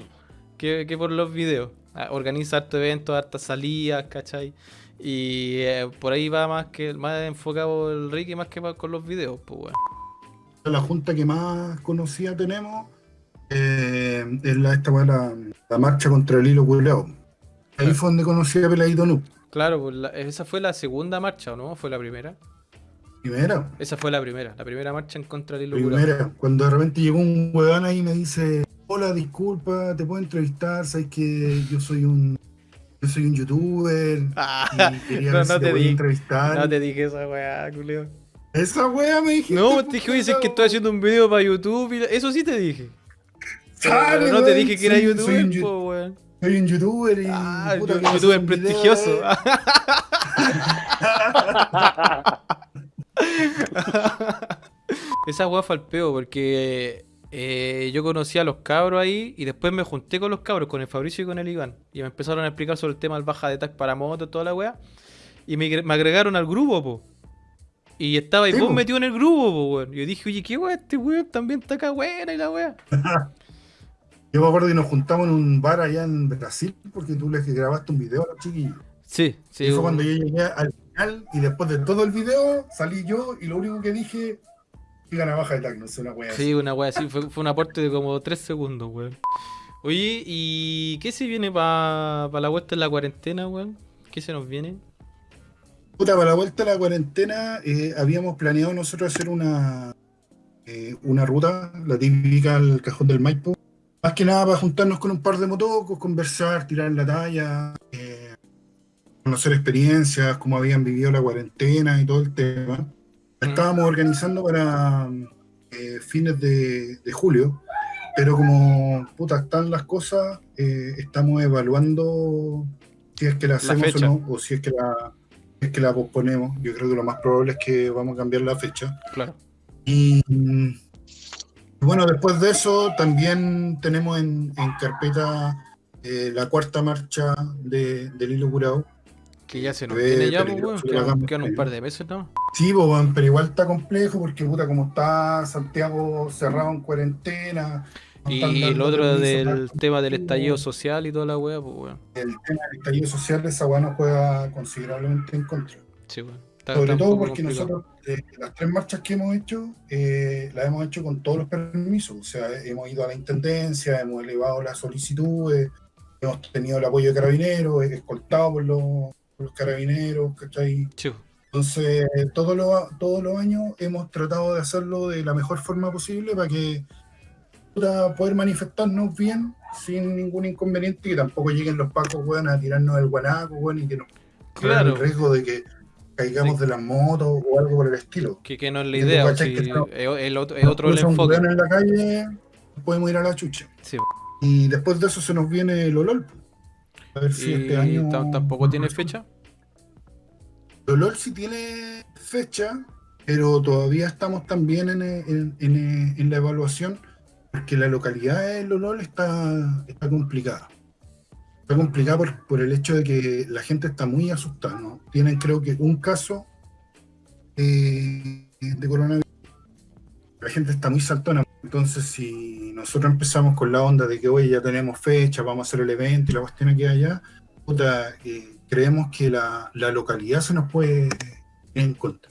S1: que, que por los videos. Ah, Organiza harto eventos, hartas salidas, ¿cachai? Y eh, por ahí va más que más enfocado el Ricky más que con los videos, pues bueno.
S3: la junta que más conocida tenemos eh, es la, esta weá, la, la marcha contra el hilo culeado. Ahí fue donde conocí a Peladito Noob.
S1: Claro, pues la- esa fue la segunda marcha, ¿o no? ¿Fue la primera?
S3: Primera,
S1: Esa fue la primera, la primera marcha en contra del hilo
S3: primera. Cuando de repente llegó un weón ahí y me dice, hola, disculpa, te puedo entrevistar, sabes que yo soy un yo soy un youtuber
S1: Ah,
S3: y quería
S1: no,
S3: ver si
S1: no
S3: te
S1: te
S3: podía
S1: di-
S3: entrevistar.
S1: no te dije esa weá, culeo.
S3: Esa wea me dijiste.
S1: No,
S3: pues,
S1: te dije, oye, si es que estoy haciendo un video para YouTube y la- eso sí te dije. Pero, no te dije que era youtuber,
S3: soy un
S1: po, weón.
S3: Soy un youtuber y
S1: Ah,
S3: puta,
S1: youtuber
S3: un video,
S1: prestigioso. Esa weá fue al peo porque eh, yo conocí a los cabros ahí y después me junté con los cabros, con el Fabricio y con el Iván. Y me empezaron a explicar sobre el tema del baja de tag para moto, toda la weá. Y me, me agregaron al grupo, po. Y estaba ahí
S3: Sí,
S1: vos
S3: po.
S1: metido en el grupo, po, weón. Y yo dije, oye, qué weá, este weón también está acá buena y la weá.
S3: Yo me acuerdo que nos juntamos en un bar allá en Brasil porque tú les grabaste un video a los chiquillos.
S1: Sí, sí.
S3: y fue cuando yo llegué al final y después de todo el video salí yo y lo único que dije, digan a baja de tag, no sé, una wea así.
S1: Sí, una wea así, fue, fue un aporte de como 3 segundos, weón. Oye, ¿y qué se viene para la vuelta en la cuarentena, weón? ¿Qué se nos viene?
S3: Puta, para la vuelta a la cuarentena eh, habíamos planeado nosotros hacer una, eh, una ruta, la típica al cajón del Maipo. Más que nada para juntarnos con un par de motocos, conversar, tirar la talla, eh, conocer experiencias, cómo habían vivido la cuarentena y todo el tema. Estábamos organizando para eh, fines de, de julio, pero como puta están las cosas, eh, estamos evaluando si es que la hacemos o no, o si es que la, si es que la posponemos. Yo creo que lo más probable es que vamos a cambiar la fecha.
S1: Claro.
S3: Y bueno, después de eso también tenemos en, en carpeta eh, la cuarta marcha de, del hilo curado.
S1: Que ya se nos
S3: Ve
S1: viene ya, pues, weón.
S3: que
S1: Quedan, un par de meses, ¿no?
S3: Sí, pues, weón, pero igual está complejo porque puta, como está Santiago cerrado en cuarentena.
S1: Y lo otro del tema del estallido social y toda la wea, pues, weón.
S3: El tema del estallido social, esa weá nos juega considerablemente en contra.
S1: Sí, weón. Está-
S3: Sobre
S1: está
S3: todo porque
S1: complicado.
S3: nosotros, eh, las tres marchas que hemos hecho, eh, las hemos hecho con todos los permisos. O sea, hemos ido a la intendencia, hemos elevado las solicitudes, hemos tenido el apoyo de carabineros, escoltado por los, por los carabineros, ¿cachai?
S1: Sí,
S3: Entonces, todos los, todos los años hemos tratado de hacerlo de la mejor forma posible para que puta, poder manifestarnos bien, sin ningún inconveniente, y que tampoco lleguen los pacos, weón, a tirarnos el guanaco, weón, y que nos corran
S1: Claro.
S3: el riesgo de que caigamos de las motos o algo por el estilo.
S1: que, que no es la idea, si
S3: no-
S1: el otro, es otro el enfoque.
S3: en la calle, podemos ir a la chucha.
S1: Sí,
S3: Y después de eso se nos viene el OLOL. A ver si este año...
S1: tam- tampoco tiene fecha.
S3: El OLOL sí tiene fecha, pero todavía estamos también en, en- en- en la evaluación, porque la localidad del OLOL está, está complicada. Está complicada por, por el hecho de que la gente está muy asustada. ¿no? Tienen creo que un caso eh, de coronavirus. La gente está muy saltona. Entonces, si nosotros empezamos con la onda de que, oye, ya tenemos fecha, vamos a hacer el evento y la cuestión aquí allá, puta, eh, creemos que la, la localidad se nos puede en contra.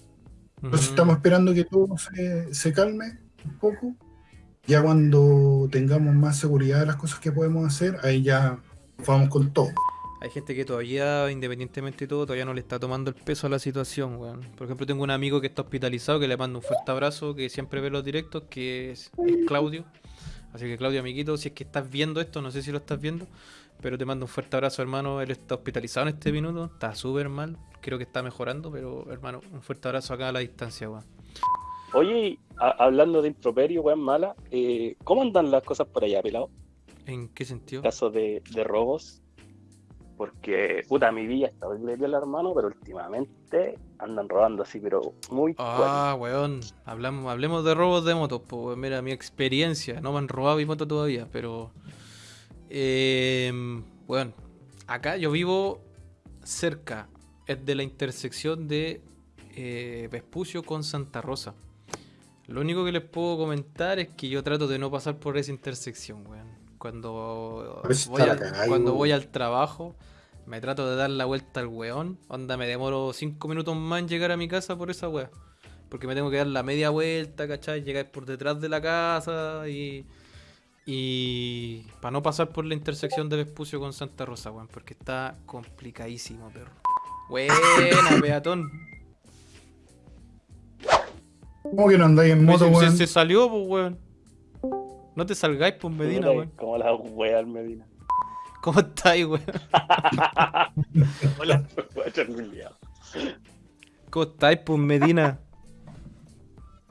S3: Entonces, estamos esperando que todo se, se calme un poco. Ya cuando tengamos más seguridad de las cosas que podemos hacer, ahí ya vamos con todo.
S1: Hay gente que todavía, independientemente de todo, todavía no le está tomando el peso a la situación, weón. Por ejemplo, tengo un amigo que está hospitalizado, que le mando un fuerte abrazo, que siempre ve los directos, que es, es Claudio. Así que Claudio, amiguito, si es que estás viendo esto, no sé si lo estás viendo, pero te mando un fuerte abrazo, hermano. Él está hospitalizado en este minuto, está súper mal, creo que está mejorando, pero hermano, un fuerte abrazo acá a la distancia, weón.
S2: Oye, hablando de improperio, weón, mala, eh, ¿cómo andan las cosas por allá, pelado?
S1: ¿En qué sentido?
S2: Casos de, de robos. Porque, puta, mi vida está horrible, piola, hermano, pero últimamente andan robando así, pero muy
S1: Ah, weón, hablamos, hablemos de robos de motos, pues weón. mira mi experiencia, no me han robado mi moto todavía, pero eh, bueno, acá yo vivo cerca, es de la intersección de eh, Vespucio con Santa Rosa. Lo único que les puedo comentar es que yo trato de no pasar por esa intersección, weón. Cuando voy, al,
S3: la cagada,
S1: cuando
S3: weón.
S1: voy al trabajo, me trato de dar la vuelta al weón. Onda, me demoro 5 minutos más en llegar a mi casa por esa weá. Porque me tengo que dar la media vuelta, ¿cachai? Llegar por detrás de la casa y. Y. Para no pasar por la intersección de Vespucio con Santa Rosa, weón. Porque está complicadísimo, perro. Buena, peatón.
S3: ¿Cómo que no andáis en moto,
S1: se, se-
S3: weón?
S1: se salió, pues, weón. No te salgáis, pues, Medina, weón.
S2: Como la wea al Medina.
S1: ¿Cómo estáis, weón?
S2: Hola.
S1: ¿Cómo estáis, pues, Medina?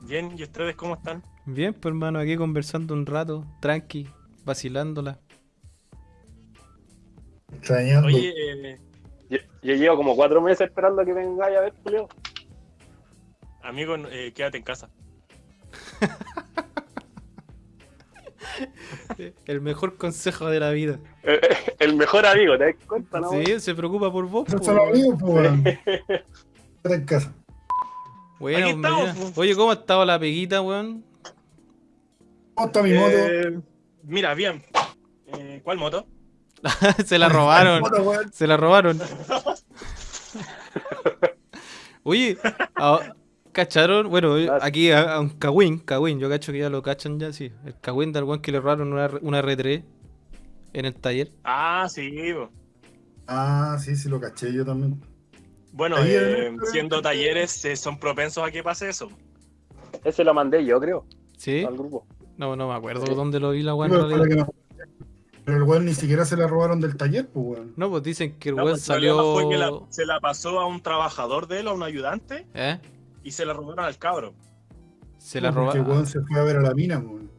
S4: Bien, ¿y ustedes cómo están?
S1: Bien, pues, hermano, aquí conversando un rato, tranqui, vacilándola.
S3: Extrañando.
S4: Oye, eh,
S2: Yo, yo llevo como cuatro meses esperando a que vengáis a ver, Julio.
S4: amigo, eh, quédate en casa.
S1: El mejor consejo de la vida.
S2: Eh, eh, El mejor amigo, ¿te das cuenta, no?
S1: Sí, se preocupa por vos.
S3: Son amigos, pues. Quédate en casa.
S1: Bueno,
S4: estamos.
S1: Oye, ¿cómo ha estado la peguita, weón?
S3: ¿Cómo está mi moto?
S4: Eh, mira, bien. Eh, ¿Cuál moto?
S1: se la robaron.
S3: Moto.
S1: Se la robaron. Oye, ¿cacharon? Bueno, eh, aquí a, a un Kawin, Kawin, yo cacho que ya lo cachan ya, sí. El Kawin del weón que le robaron una, una R3 en el taller.
S4: Ah, sí. bo.
S3: Ah, sí, sí, lo caché yo también.
S4: Bueno, eh,
S3: en-
S4: siendo talleres, eh, son propensos a que pase eso.
S2: Ese lo mandé yo, creo,
S1: ¿Sí?
S2: al grupo.
S1: No, no me acuerdo
S2: Sí.
S1: dónde lo vi la weón.
S3: Pero, el weón ni siquiera se la robaron del taller, pues, weón.
S1: No, pues dicen que el
S4: No,
S1: weón
S4: pues,
S1: salió.
S4: fue que la- se la pasó a un trabajador de él, a un ayudante,
S1: ¿Eh?
S4: Y se la robaron al cabro.
S1: Se la
S3: Porque
S1: robaron.
S3: weón se fue a ver a la mina, weón.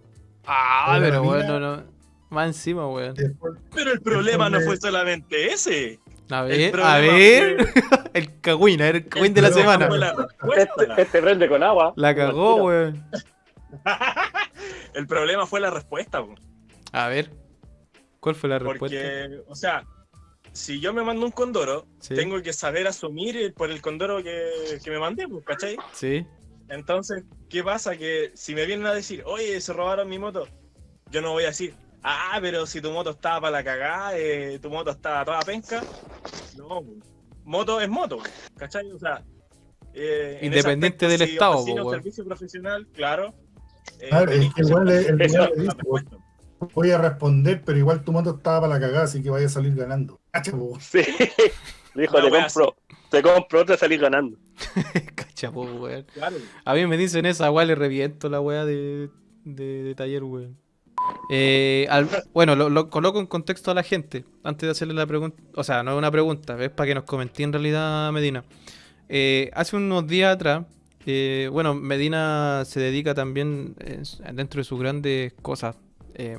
S1: Ah, pero bueno,
S3: mina.
S1: no. Más encima, weón.
S4: Pero el problema no fue solamente ese.
S1: A ver, a ver. el Kawin, a ver, el Kawin de la semana.
S2: Este, este prende con agua.
S1: La cagó, weón.
S4: El problema fue la respuesta. bo.
S1: A ver. ¿Cuál fue la respuesta?
S4: Porque, o sea, si yo me mando un condoro,
S1: Sí.
S4: tengo que saber asumir el- por el condoro que, que me mandé, pues, ¿cachai?
S1: Sí.
S4: Entonces, ¿qué pasa? Que si me vienen a decir, oye, se robaron mi moto, yo no voy a decir, ah, pero si tu moto estaba para la cagada, eh, tu moto estaba toda penca. No, pues, moto es moto, ¿cachai? O sea, eh,
S1: Independiente del
S4: si
S1: estado, weón.
S4: servicio profesional, claro. eh,
S3: Claro, es que igual le- el
S4: ser
S3: weón le voy a responder, pero igual tu moto estaba para la cagada, así que vaya a salir ganando. Cacha, po.
S2: Sí. Dijo,
S4: Una
S2: te compro, te compro otra y salís ganando.
S1: Cachapo, weón.
S4: Claro.
S1: A mí me dicen esa, weón, le reviento la weá de, de, de taller, weón. Eh, al- bueno, lo, lo coloco en contexto a la gente antes de hacerle la pregunta. O sea, no es una pregunta, es para que nos comente en realidad Medina. Eh, hace unos días atrás, eh, bueno, Medina se dedica también eh, dentro de sus grandes cosas, eh,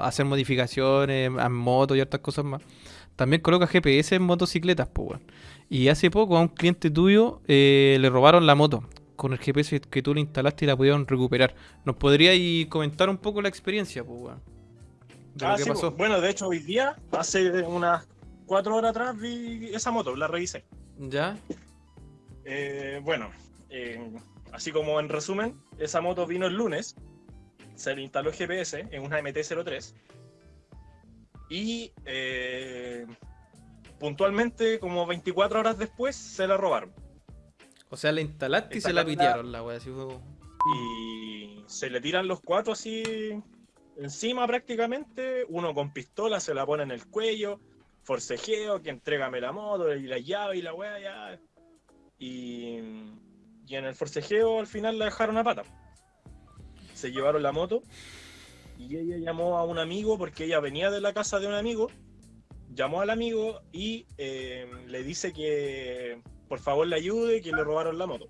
S1: hacer modificaciones a motos y otras cosas más. También coloca GPS en motocicletas, pues. Y hace poco a un cliente tuyo eh, le robaron la moto con el GPS que tú le instalaste y la pudieron recuperar. ¿Nos podríais comentar un poco la experiencia, pues, weón? De lo
S4: Ah,
S1: que
S4: sí,
S1: pasó.
S4: bueno, de hecho, hoy día, hace unas cuatro horas atrás, vi esa moto, la revisé.
S1: ¿Ya?
S4: Eh, bueno, eh, así como en resumen, esa moto vino el lunes, se le instaló GPS en una MT-03 y eh, puntualmente, como 24 horas después, se la robaron.
S1: O sea, la instalaste y se la pitearon la wea. Así fue.
S4: Y se le tiran los cuatro así encima prácticamente, uno con pistola se la pone en el cuello, forcejeo, que entrégame la moto y la llave y la wea ya. Y, y en el forcejeo al final la dejaron a pata. Se llevaron la moto y ella llamó a un amigo porque ella venía de la casa de un amigo, llamó al amigo y eh, le dice que por favor le ayude, que le robaron la moto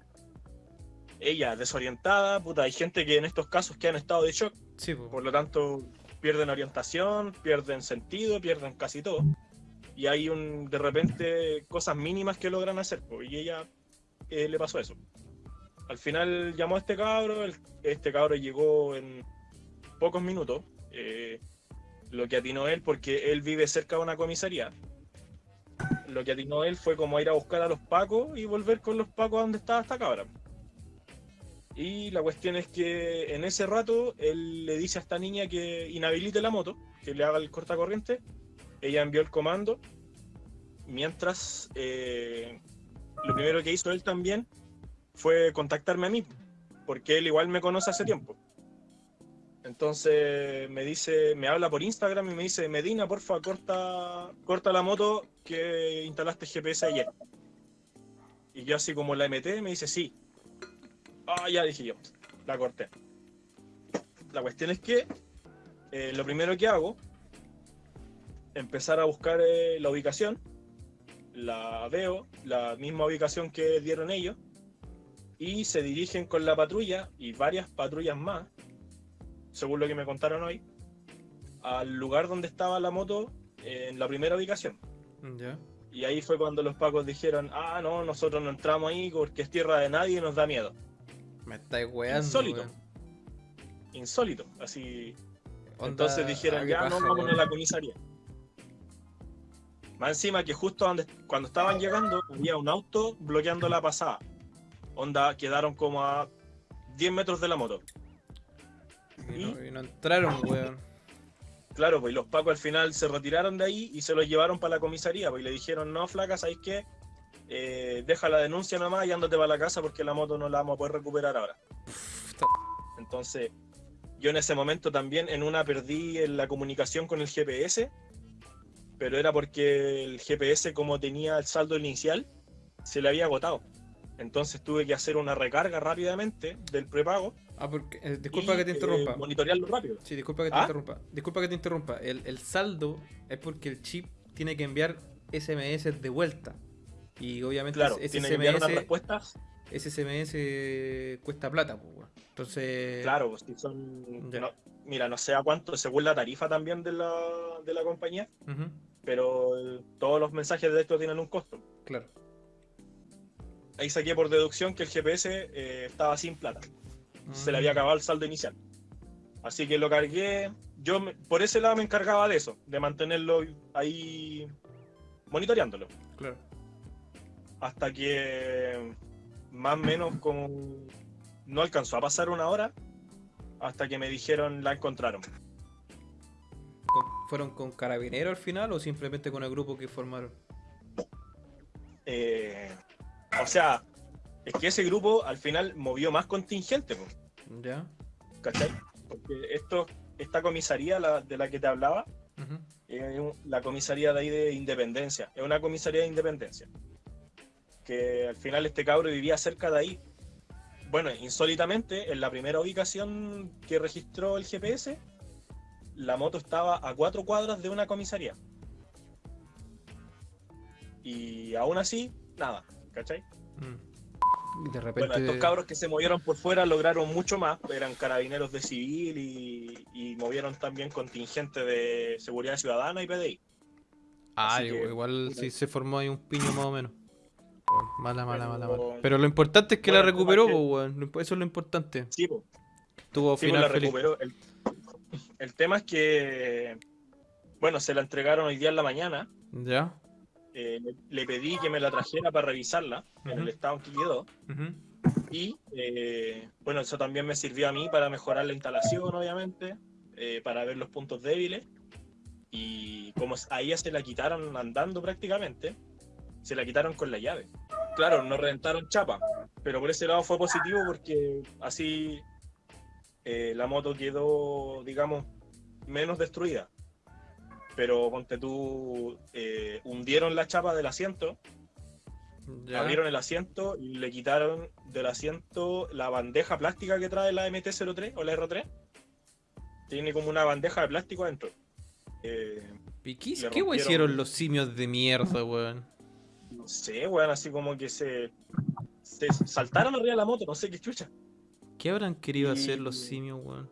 S4: ella desorientada, puta, hay gente que en estos casos que han estado de shock,
S1: Sí, po.
S4: por lo tanto pierden orientación, pierden sentido, pierden casi todo. Y hay un de repente cosas mínimas que logran hacer, y ella eh, le pasó eso. Al final llamó a este cabro, este cabro llegó en pocos minutos. eh, lo que atinó él, porque él vive cerca de una comisaría, lo que atinó él fue como ir a buscar a los pacos y volver con los pacos a donde estaba esta cabra. Y la cuestión es que en ese rato él le dice a esta niña que inhabilite la moto, que le haga el cortacorriente. Ella envió el comando. Mientras eh, lo primero que hizo él también fue contactarme a mí, porque él igual me conoce hace tiempo. Entonces me dice, me habla por Instagram y me dice, Medina, porfa, corta, corta la moto que instalaste GPS ayer. Y yo así como la MT me dice, sí. Ah, ya dije yo, la corté. La cuestión es que eh, lo primero que hago, empezar a buscar eh, la ubicación, la veo, la misma ubicación que dieron ellos, y se dirigen con la patrulla y varias patrullas más, según lo que me contaron hoy, al lugar donde estaba la moto en la primera ubicación. Y ahí fue cuando los pacos dijeron, ah, no, nosotros no entramos ahí porque es tierra de nadie y nos da miedo.
S1: Me estáis weando.
S4: Insólito. Insólito, así.
S1: Onda,
S4: Entonces dijeron, ya no, vámonos a la comisaría. Más encima que justo donde, cuando estaban llegando había un auto bloqueando la pasada. Onda, quedaron como a 10 metros de la moto.
S1: Y no, y no entraron, weón.
S4: Claro, pues y los pacos al final se retiraron de ahí y se los llevaron para la comisaría. Pues y le dijeron, no, flaca, ¿sabéis qué? Eh, deja la denuncia nomás y ándate para la casa porque la moto no la vamos a poder recuperar ahora. Entonces, yo en ese momento también en una perdí en la comunicación con el GPS, pero era porque el GPS como tenía el saldo inicial, se le había agotado. Entonces tuve que hacer una recarga rápidamente del prepago.
S1: Ah, porque. eh, disculpa
S4: y,
S1: que te
S4: eh,
S1: interrumpa.
S4: monitorearlo rápido.
S1: Sí, disculpa que te
S4: ¿Ah?
S1: interrumpa. Disculpa que te interrumpa. El, el saldo es porque el chip tiene que enviar SMS de vuelta. Y obviamente
S4: Claro,
S1: ese
S4: tiene que enviar unas
S1: SMS,
S4: respuestas.
S1: ese SMS cuesta plata, pues. Entonces.
S4: Claro, pues si son. No- mira, no sé a cuánto, según la tarifa también de la, de la compañía, pero eh, todos los mensajes de texto tienen un costo.
S1: claro.
S4: Ahí saqué por deducción que el GPS eh, estaba sin plata. Se le había
S1: Mm,
S4: acabado el saldo inicial. Así que lo cargué. Yo me- por ese lado me encargaba de eso, de mantenerlo ahí monitoreándolo.
S1: Claro.
S4: Hasta que más o menos como no alcanzó a pasar una hora hasta que me dijeron la encontraron.
S1: Con- ¿Fueron con carabineros al final o simplemente con el grupo que formaron?
S4: Eh, o sea, es que ese grupo al final movió más contingente, po,
S1: ¿Ya?
S4: ¿cachai? Porque esto, esta comisaría la- de la que te hablaba, es la comisaría de ahí de Independencia, es una comisaría de Independencia. Que al final este cabro vivía cerca de ahí. Bueno, insólitamente, en la primera ubicación que registró el GPS, la moto estaba a cuatro cuadras de una comisaría. Y aún así, nada, ¿cachai?
S1: Mm. De repente.
S4: Bueno, estos cabros que se movieron por fuera lograron mucho más, eran carabineros de civil y, y movieron también contingente de seguridad ciudadana y PDI.
S1: Ah, igual,
S4: que,
S1: igual
S4: puta.
S1: sí se formó ahí un piño más o menos. Mala, mala, mala,
S4: Pero-
S1: mala. Pero lo importante es que
S4: Bueno,
S1: la recuperó,
S4: que-
S1: imp- Eso es lo importante.
S4: Sí, po.
S1: Tuvo
S4: Sí, pues
S1: final
S4: la
S1: feliz.
S4: recuperó. El, el tema es que, bueno, se la entregaron hoy día en la mañana.
S1: ¿Ya?
S4: Eh, le, pedí que me la trajera para revisarla en el estado en que quedó.
S1: Ujú.
S4: Y eh, bueno, eso también me sirvió a mí para mejorar la instalación, obviamente, eh, para ver los puntos débiles. Y como a ella se la quitaron andando prácticamente, se la quitaron con la llave. Claro, no reventaron chapa, pero por ese lado fue positivo porque así eh, la moto quedó, digamos, menos destruida. Pero ponte tú, eh, hundieron la chapa del asiento,
S1: Ya.
S4: abrieron el asiento y le quitaron del asiento la bandeja plástica que trae la MT-03 o la R3. Tiene como una bandeja de plástico adentro. Eh,
S1: ¿Y qué, hicieron los simios de mierda, weón?
S4: no sé, weón, así como que se, se saltaron arriba de la moto, no sé qué chucha.
S1: ¿Qué habrán querido
S4: Y-
S1: hacer los simios, weón?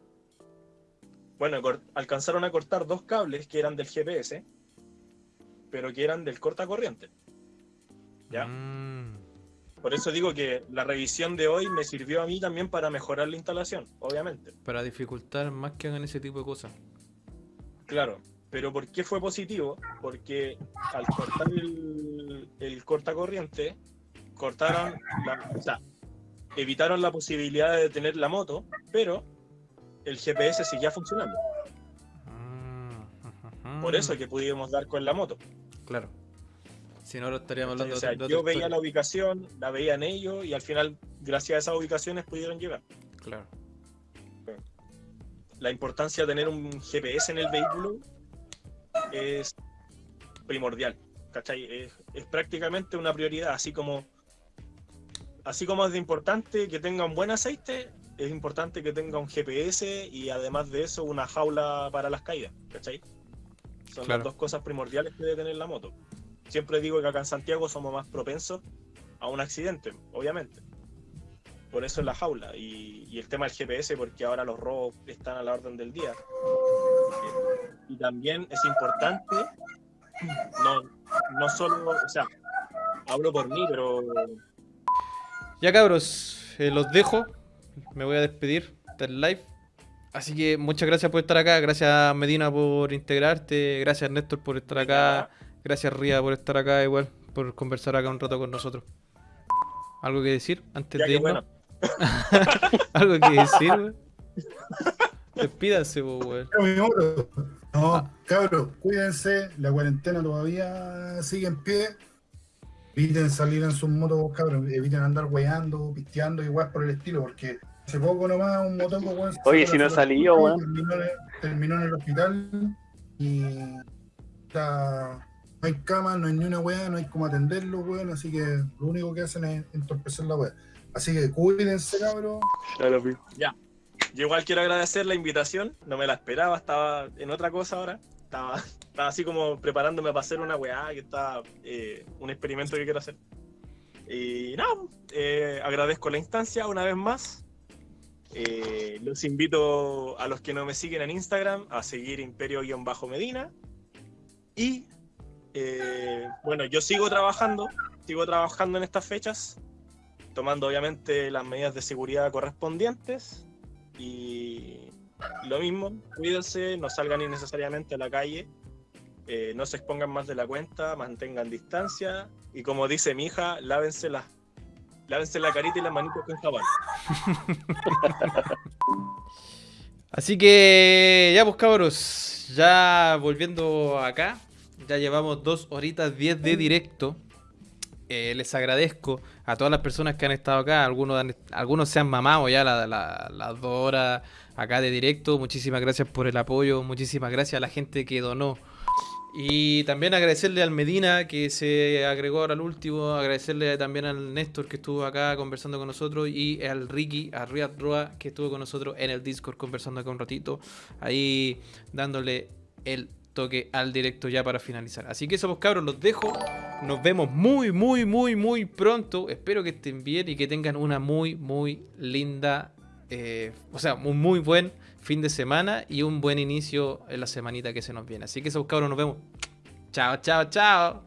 S4: Bueno, alcanzaron a cortar dos cables que eran del GPS, pero que eran del cortacorriente. ¿Ya?
S1: Mm.
S4: Por eso digo que la revisión de hoy me sirvió a mí también para mejorar la instalación, obviamente.
S1: Para dificultar más que hagan ese tipo de cosas.
S4: Claro. Pero ¿por qué fue positivo? Porque al cortar el, el cortacorriente, cortaron la, o sea, evitaron la posibilidad de detener la moto, pero el GPS seguía funcionando.
S1: Mm,
S4: Por eso que pudimos dar con la moto.
S1: Claro. Si no, ahora estaríamos hablando
S4: O sea,
S1: de, de
S4: yo veía la ubicación, la veían ellos y al final, gracias a esas ubicaciones, pudieron llegar.
S1: Claro.
S4: La importancia de tener un GPS en el vehículo es primordial. ¿cachai? Es, es prácticamente una prioridad, así como así como es de importante que tenga un buen aceite, es importante que tenga un GPS y además de eso una jaula para las caídas, ¿cachai? Son
S1: Claro.
S4: las dos cosas primordiales que debe tener la moto. Siempre digo que acá en Santiago somos más propensos a un accidente, obviamente. Por eso es la jaula y, y el tema del GPS, porque ahora los robos están a la orden del día. Y también es importante, no, no solo, o sea, hablo por mí, pero
S1: Ya cabros, eh, los dejo. Me voy a despedir del live. Así que muchas gracias por estar acá. Gracias Medina por integrarte. Gracias Néstor por estar acá. Gracias Ría por estar acá igual. Por conversar acá un rato con nosotros. ¿Algo que decir antes
S4: ya
S1: de irnos?
S4: bueno,
S1: ¿Algo que decir, weón? Despídase, weón.
S3: Moto. No,
S1: Ah.
S3: cabros, cuídense, la cuarentena todavía sigue en pie. Eviten salir en sus motos, cabros, eviten andar weando, pisteando y weas por el estilo, porque hace poco nomás un motoco, weón.
S2: Oye, si
S3: la
S2: no
S3: y
S2: weón.
S3: Terminó, en el- terminó en el hospital y está- no hay cama, no hay ni una wea, no hay cómo atenderlo, weón, así que lo único que hacen es entorpecer la wea. Así que cuídense, cabros.
S2: Ya lo vi.
S4: yo igual quiero agradecer la invitación, no me la esperaba, estaba en otra cosa ahora. Estaba, estaba así como preparándome para hacer una weá, que está eh, un experimento que quiero hacer. Y nada, eh, agradezco la instancia una vez más. Eh, los invito a los que no me siguen en Instagram a seguir imperio-medina. Y eh, bueno, yo sigo trabajando, sigo trabajando en estas fechas, tomando obviamente las medidas de seguridad correspondientes. Y lo mismo, cuídense, no salgan innecesariamente a la calle, eh, no se expongan más de la cuenta, mantengan distancia y como dice mi hija, lávense la, lávense la carita y las manitos con jabón.
S1: Así que ya pues cabros, ya volviendo acá, ya llevamos dos horitas 10 de directo. Eh, les agradezco a todas las personas que han estado acá, algunos, algunos se han mamado ya la- la- las dos horas acá de directo. Muchísimas gracias por el apoyo, muchísimas gracias a la gente que donó. Y también agradecerle al Medina que se agregó ahora al último, agradecerle también al Néstor que estuvo acá conversando con nosotros y al Ricky, a Riyad Roa que estuvo con nosotros en el Discord conversando acá un ratito, ahí dándole el toque al directo ya para finalizar. Así que eso pues cabros, los dejo. Nos vemos muy, muy, muy, muy pronto. Espero que estén bien y que tengan una muy, muy linda, eh, o sea, un muy buen fin de semana y un buen inicio en la semanita que se nos viene. Así que eso pues cabros, nos vemos. Chao, chao, chao.